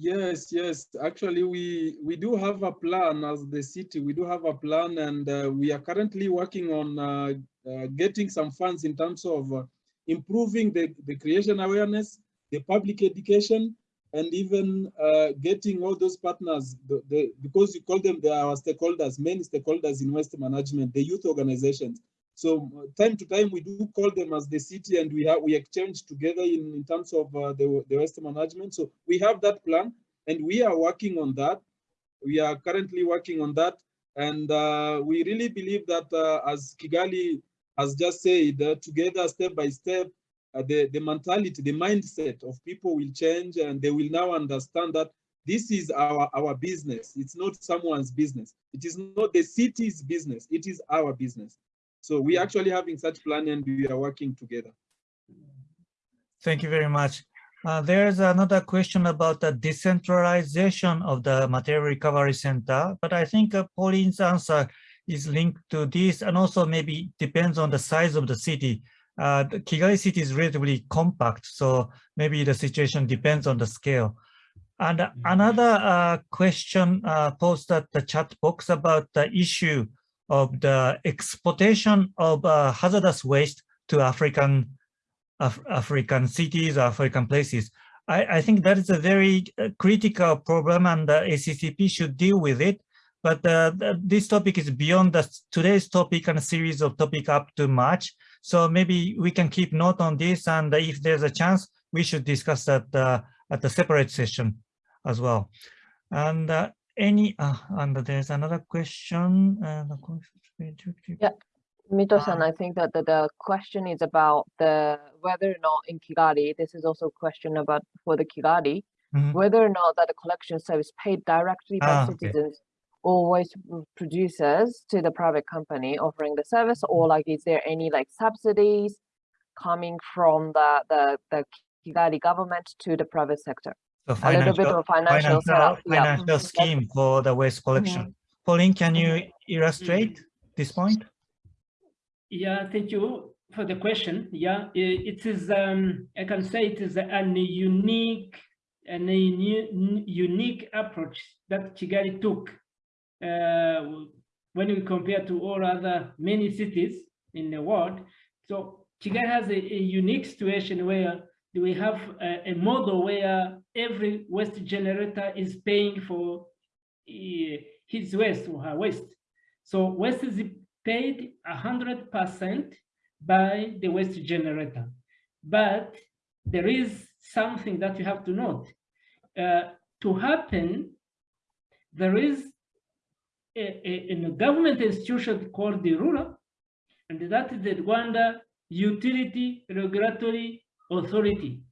Yes, yes. Actually, we we do have a plan as the city. We do have a plan, and uh, we are currently working on uh, uh, getting some funds in terms of uh, improving the, the creation awareness, the public education, and even uh, getting all those partners. The, the, because you call them, they are stakeholders, main stakeholders in waste management, the youth organizations. So uh, time to time, we do call them as the city and we have we exchange together in, in terms of uh, the, the waste management. So we have that plan and we are working on that. We are currently working on that. And uh, we really believe that uh, as Kigali has just said, uh, together step by step, uh, the, the mentality, the mindset of people will change and they will now understand that this is our, our business. It's not someone's business. It is not the city's business. It is our business. So we actually having such plan and we are working together. Thank you very much. Uh, there's another question about the decentralization of the material recovery center, but I think uh, Pauline's answer is linked to this and also maybe depends on the size of the city. Uh, the Kigali city is relatively compact, so maybe the situation depends on the scale. And another uh, question uh, posed at the chat box about the issue of the exportation of uh, hazardous waste to African Af African cities, African places. I, I think that is a very uh, critical problem and the ACCP should deal with it. But uh, th this topic is beyond the, today's topic and a series of topic up to March. So maybe we can keep note on this and if there's a chance, we should discuss that uh, at a separate session as well. And uh, any, uh, and there's another question. Uh, Yeah. Mito-san, I think that the, the question is about the whether or not in Kigali, this is also a question about for the Kigali, Mhm. whether or not that the collection service paid directly by Ah, okay. citizens or waste producers to the private company offering the service, or like is there any like subsidies coming from the the, the Kigali government to the private sector? The A little bit financial- of financial setup. yeah. financial Mhm, that's- scheme for the waste collection. Pauline, can you illustrate this point? Yeah, thank you for the question. Yeah, i- it is, um, I can say it is an unique, and a u- unique approach that Kigali took uh, when we compare to all other many cities. in the world. So Kigali has a, a unique situation where we have a, a, model where every waste generator is paying for uh, his waste or her waste. So waste is paid 100% by the waste generator. But there is something that you have to note. Uh, to happen, there is a, a, a, government institution called the RURA, and that is the Rwanda Utility Regulatory Authority.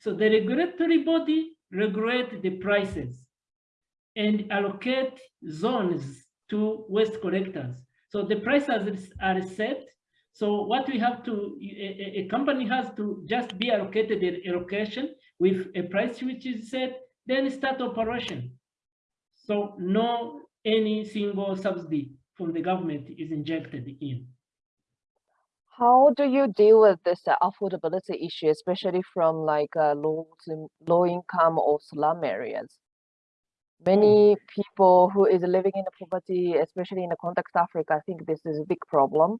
So the regulatory body regulate the prices and allocate zones to waste collectors. So the prices are set. So what we have to, a, a company has to just be allocated an allocation with a price which is set, then start operation. So no any single subsidy from the government is injected in. How do you deal with this uh, affordability issue, especially from like uh, low, low income or slum areas? Many people who is living in the poverty, especially in the context of Africa, I think this is a big problem.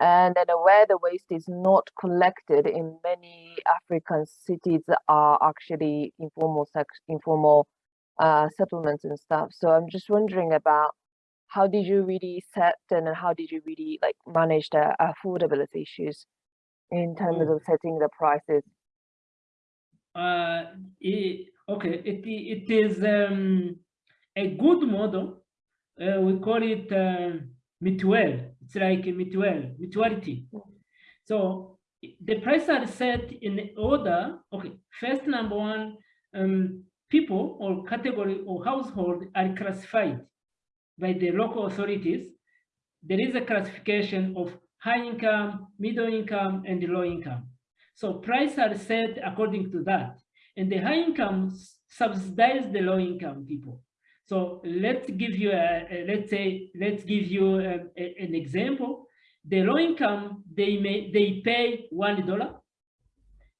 And then where the waste is not collected in many African cities are actually informal, informal uh, settlements and stuff. So I'm just wondering about how did you really set and how did you really like manage the affordability issues in terms Mm. of setting the prices? Uh, it, okay, it, it is um, a good model. Uh, we call it uh, mutual. It's like a mutual, mutuality. So the prices are set in order. Okay, first number one, um, people or category or household are classified by the local authorities. There is a classification of high income, middle income, and low income. So prices are set according to that. And the high income subsidize the low income people. So let's give you a, a let's say, let's give you a, a, an example. The low income, they may they pay one dollar.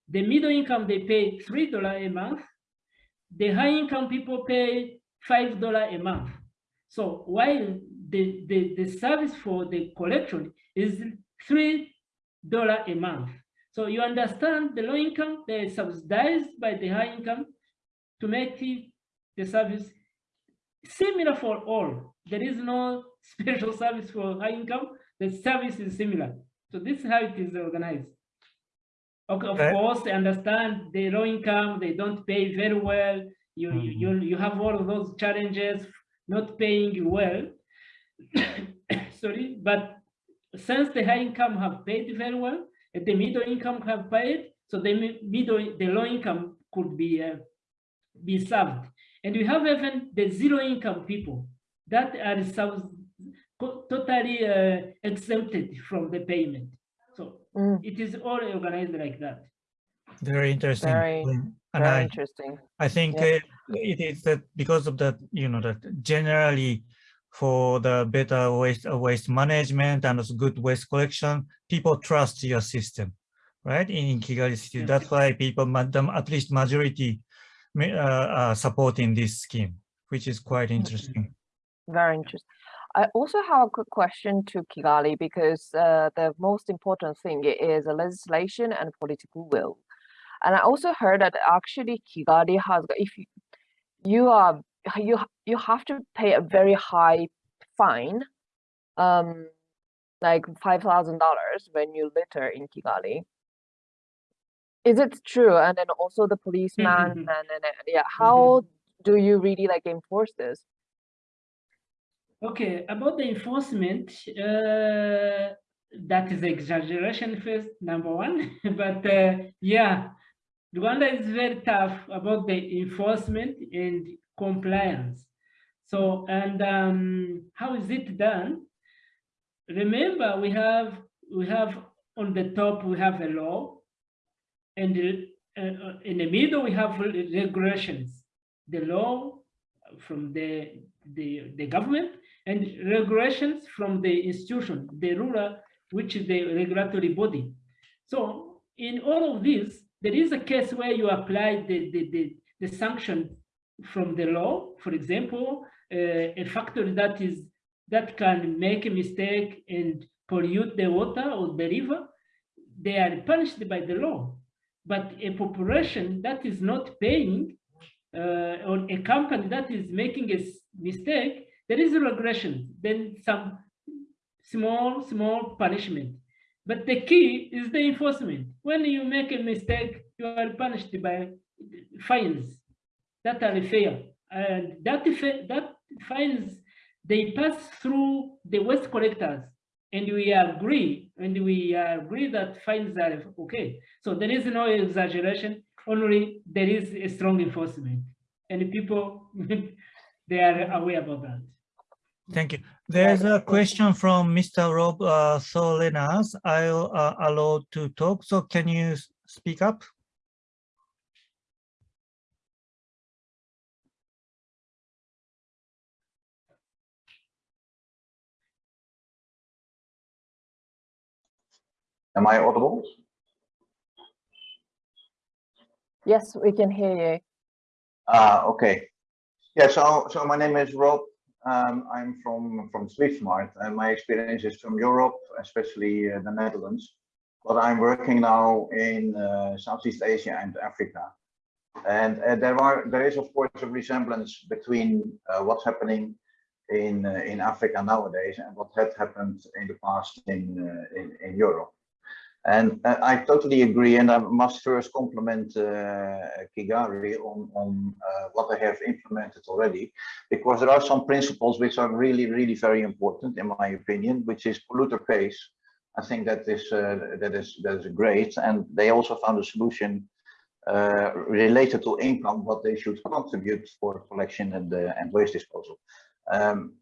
The middle income, they pay three dollar a month. The high income people pay five dollar a month. So while the, the, the service for the collection is three dollar a month. So you understand the low income, they're subsidized by the high income to make the service similar for all. There is no (laughs) special service for high income. The service is similar. So this is how it is organized. Okay, of Okay. course, I understand the low income, they don't pay very well. You, you, you, you have all of those challenges, not paying well. (coughs) Sorry, but since the high income have paid very well, and the middle income have paid, so the middle, the low income could be uh, be served. And we have even the zero income people that are sub- totally uh, exempted from the payment. So Mm, it is all organized like that. Very interesting. Very- Mm, And very I, interesting. I think Yeah. it is that because of that, you know, that generally for the better waste uh, waste management and also good waste collection, people trust your system, right? In Kigali city, Yes. that's why people, at least majority, uh, are supporting this scheme, which is quite interesting. Very interesting. I also have a quick question to Kigali because uh, the most important thing is legislation and political will. And I also heard that actually Kigali has, if you, you are, you, you have to pay a very high fine, um, like $5,000 when you litter in Kigali. Is it true? And then also the policeman and, and, and yeah, how do you really like enforce this? Okay, about the enforcement, uh, that is exaggeration first, number one. (laughs) but uh, yeah, Rwanda is very tough about the enforcement and compliance. So, and um, how is it done? Remember, we have we have on the top we have a law, and uh, in the middle we have regulations. The law from the the the government and regulations from the institution, the ruler, which is the regulatory body. So in all of this, there is a case where you apply the, the, the, the sanction from the law, for example, uh, a factory that is that can make a mistake and pollute the water or the river, they are punished by the law. But a population that is not paying uh, or a company that is making a mistake, there is a regression, then some small, small punishment. But the key is the enforcement. When you make a mistake, you are punished by fines that are fair. And that, that fines, they pass through the waste collectors. And we agree, and we agree that fines are okay. So there is no exaggeration, only there is a strong enforcement. And people, (laughs) they are aware about that. Thank you. There's a question from Mr. Rob uh, Solenas. I'll uh, allow to talk. So can you speak up? Am I audible? Yes, we can hear you. Ah, okay. Yeah, so so my name is Rob. Um, I'm from from Swiftmart, and my experience is from Europe, especially uh, the Netherlands. But I'm working now in uh, Southeast Asia and Africa, and uh, there are there is of course a resemblance between uh, what's happening in uh, in Africa nowadays and what had happened in the past in uh, in, in Europe. And uh, I totally agree, and I must first compliment uh, Kigali on, on uh, what they have implemented already, because there are some principles which are really, really very important, in my opinion, which is polluter pays. I think that is uh, that is that is great, and they also found a solution uh, related to income, what they should contribute for collection and uh, and waste disposal. Um,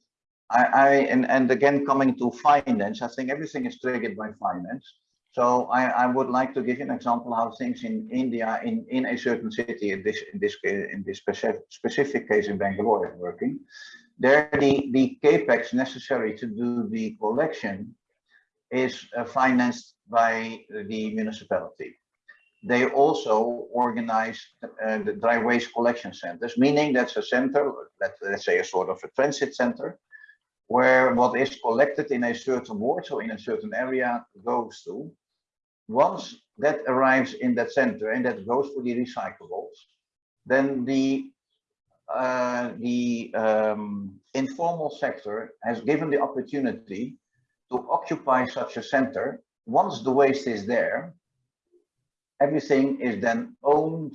I, I and and again coming to finance, I think everything is triggered by finance. So I, I would like to give you an example how things in India, in, in a certain city, in this in this in this specific case in Bangalore, is working. There, the the capex necessary to do the collection is uh, financed by the municipality. They also organize uh, the dry waste collection centers, meaning that's a center, let, let's say a sort of a transit center, where what is collected in a certain ward, so in a certain area, goes to. Once that arrives in that center and that goes for the recyclables, then the uh, the um, informal sector has given the opportunity to occupy such a center. Once the waste is there, everything is then owned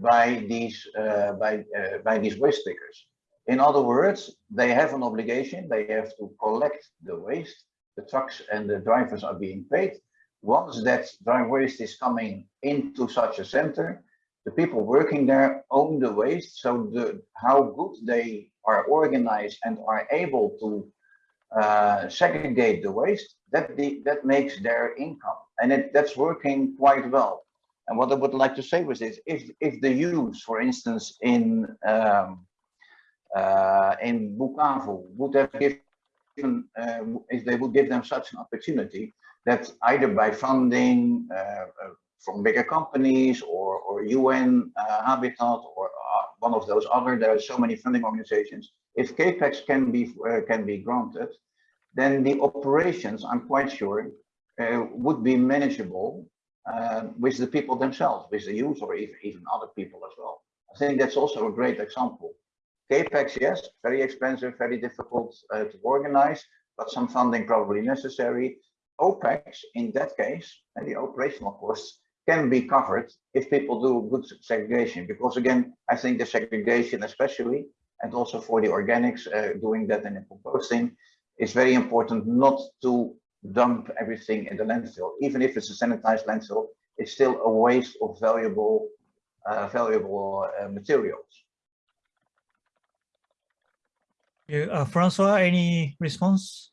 by these uh, by uh, by these waste pickers. In other words, they have an obligation. They have to collect the waste. The trucks and the drivers are being paid. Once that dry waste is coming into such a center, the people working there own the waste. So the how good they are organized and are able to uh, segregate the waste, that the, that makes their income, and it, that's working quite well. And what I would like to say was this: if if the use, for instance, in um, uh, in Bukavu would have given, uh, if they would give them such an opportunity, that either by funding uh, uh, from bigger companies or, or UN uh, Habitat or one of those other, there are so many funding organizations. If CAPEX can be can be granted, then the operations, I'm quite sure, would be manageable uh, with the people themselves, with the youth or even, even other people as well. I think that's also a great example. CAPEX, yes, very expensive, very difficult uh, to organize, but some funding probably necessary. OPEX, in that case, and the operational costs can be covered if people do good segregation. Because again, I think the segregation especially, and also for the organics, uh, doing that and composting, is very important not to dump everything in the landfill. Even if it's a sanitized landfill, it's still a waste of valuable, uh, valuable uh, materials. Uh, Francois, any response?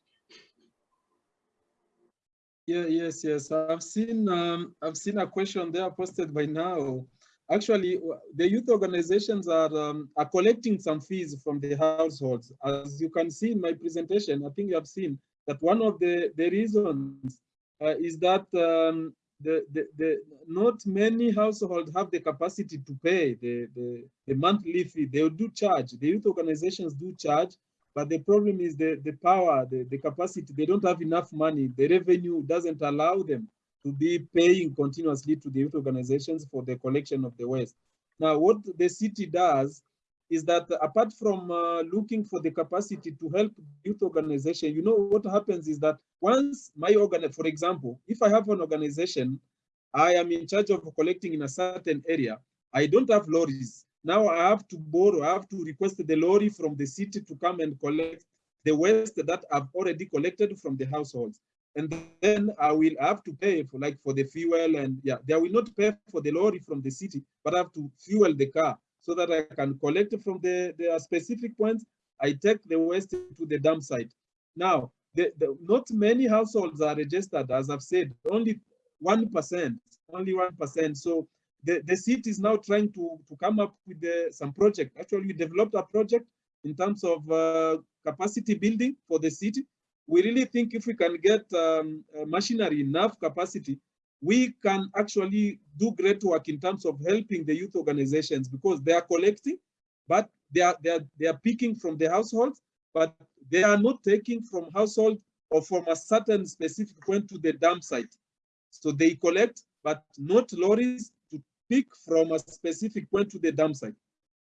Yeah, yes, yes. I've seen um, I've seen a question there posted by now. Actually, the youth organizations are um, are collecting some fees from the households. As you can see in my presentation, I think you have seen that one of the the reasons uh, is that um, the, the the not many households have the capacity to pay the the, the monthly fee. They do charge. The youth organizations do charge, but the problem is the, the power, the, the capacity, they don't have enough money. The revenue doesn't allow them to be paying continuously to the youth organizations for the collection of the waste. Now, what the city does is that apart from uh, looking for the capacity to help youth organization, you know what happens is that once my organ, for example, if I have an organization, I am in charge of collecting in a certain area, I don't have lorries. Now I have to borrow, I have to request the lorry from the city to come and collect the waste that I've already collected from the households. And then I will have to pay for like for the fuel and yeah, they will not pay for the lorry from the city, but I have to fuel the car so that I can collect from the, the specific points. I take the waste to the dump site. Now, the, the, not many households are registered, as I've said, only 1%, only 1%. So the, the city is now trying to, to come up with the, some project. Actually, we developed a project in terms of uh, capacity building for the city. We really think if we can get um, machinery enough capacity, we can actually do great work in terms of helping the youth organizations because they are collecting, but they are, they are, they are picking from the households, but they are not taking from household or from a certain specific point to the dump site. So they collect, but not lorries pick from a specific point to the dump site.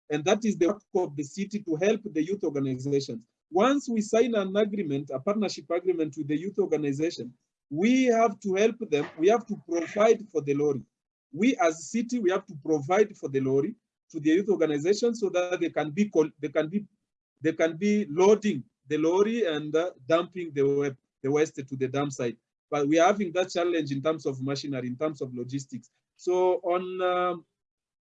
And that is the work of the city to help the youth organizations. Once we sign an agreement, a partnership agreement with the youth organization, we have to help them. We have to provide for the lorry. We as a city, we have to provide for the lorry to the youth organization so that they can be they can be they can be loading the lorry and uh, dumping the the waste to the dump site. But we are having that challenge in terms of machinery, in terms of logistics. So on uh,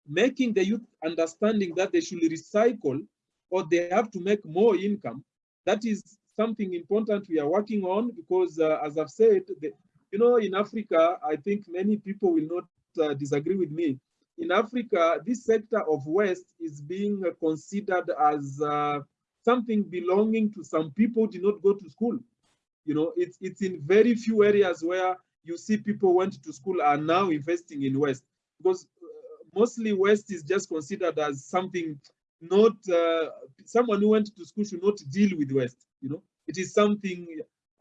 making the youth understanding that they should recycle or they have to make more income, that is something important we are working on because, uh, as I've said, the, you know, in Africa, I think many people will not uh, disagree with me. In Africa, this sector of waste is being considered as uh, something belonging to some people did not go to school. You know, it's, it's in very few areas where you see people went to school are now investing in waste because uh, mostly waste is just considered as something not uh, someone who went to school should not deal with waste you know? It is something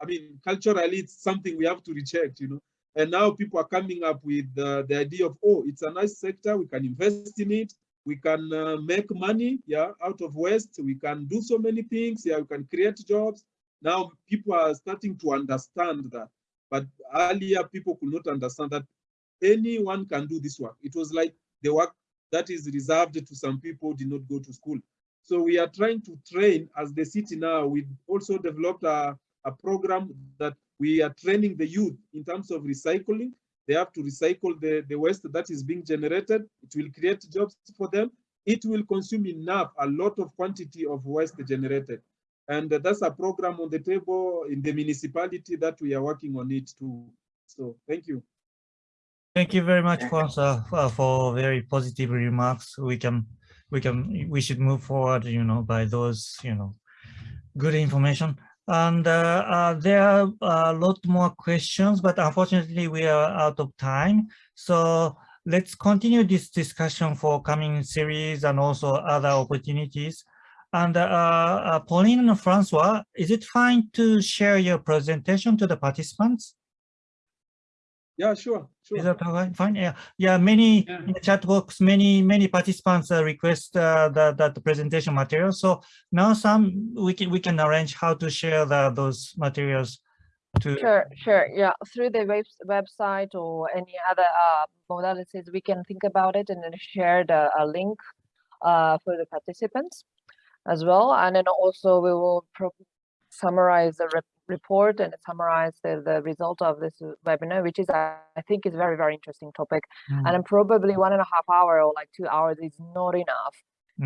i mean culturally it's something we have to reject you know? And now people are coming up with uh, the idea of oh it's a nice sector we can invest in it we can uh, make money yeah out of waste we can do so many things yeah we can create jobs. Now people are starting to understand that but earlier people could not understand that anyone can do this work it was like the work that is reserved to some people did not go to school. So we are trying to train as the city now. We also developed a, a program that we are training the youth in terms of recycling. They have to recycle the, the waste that is being generated. It will create jobs for them. It will consume enough, a lot of quantity of waste generated. And that's a program on the table in the municipality that we are working on it too. So thank you. Thank you very much, Kwanzaa, for, for very positive remarks. We can, we can, we should move forward, you know, by those, you know, good information. And uh, uh, there are a lot more questions, but unfortunately we are out of time. So let's continue this discussion for coming series and also other opportunities. And uh, uh, Pauline and Francois, is it fine to share your presentation to the participants? Yeah, sure, sure. Is that all right? Fine. Yeah, yeah. Many Yeah. in the chat box, many many participants uh, request uh, that that the presentation material. So now some we can we can arrange how to share the those materials to. Sure, sure. Yeah, through the web website or any other uh, modalities, we can think about it and then share the a link uh, for the participants as well. And then also we will summarize the rep report and summarize the, the result of this webinar, which is, I, I think is very, very interesting topic. Mm, And then probably one and a half hour or like two hours is not enough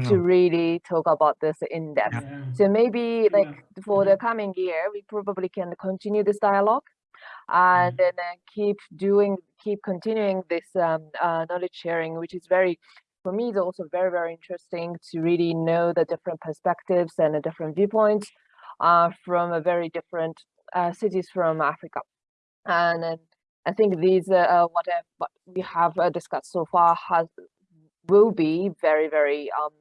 to really talk about this in depth. Yeah. So maybe like Yeah. for the coming year, we probably can continue this dialogue and then uh, keep doing, keep continuing this um, uh, knowledge sharing, which is very, for me, it's also very, very interesting to really know the different perspectives and the different viewpoints uh, from a very different uh, cities from Africa. And then I think these, uh, uh, what, I- what we have uh, discussed so far has, will be very, very um,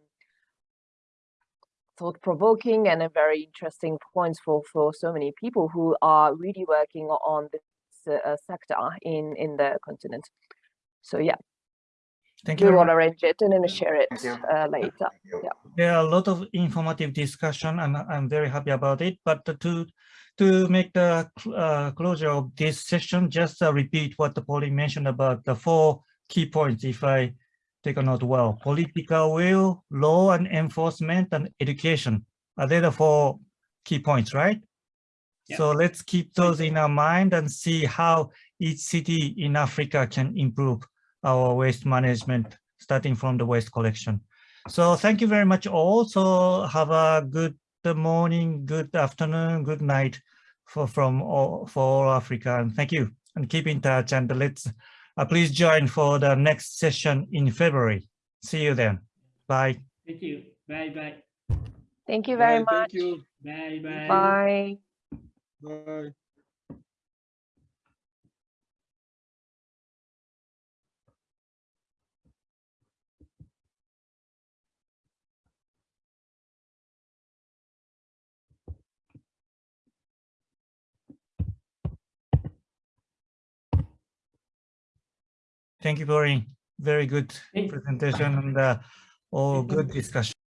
thought-provoking and a very interesting points for for so many people who are really working on this uh, sector in in the continent. So yeah, Thank you. we very will arrange it and then share it uh, later. Yeah. There are a lot of informative discussion and I'm very happy about it. But to to make the cl- uh, closure of this session, just uh, repeat what the Pauline mentioned about the four key points. If I take a note well, political will, law and enforcement, and education. Are they the four key points, right? Yeah. So let's keep those in our mind and see how each city in Africa can improve our waste management, starting from the waste collection. So thank you very much all. So have a good morning, good afternoon, good night for from all for all Africa. And thank you and keep in touch and let's uh, please join for the next session in February. See you then. Bye. Thank you. Bye bye. Thank you very Bye, much. Thank you. Bye bye. Bye. Bye. Thank you, Corinne. Very good presentation and uh, all good discussion.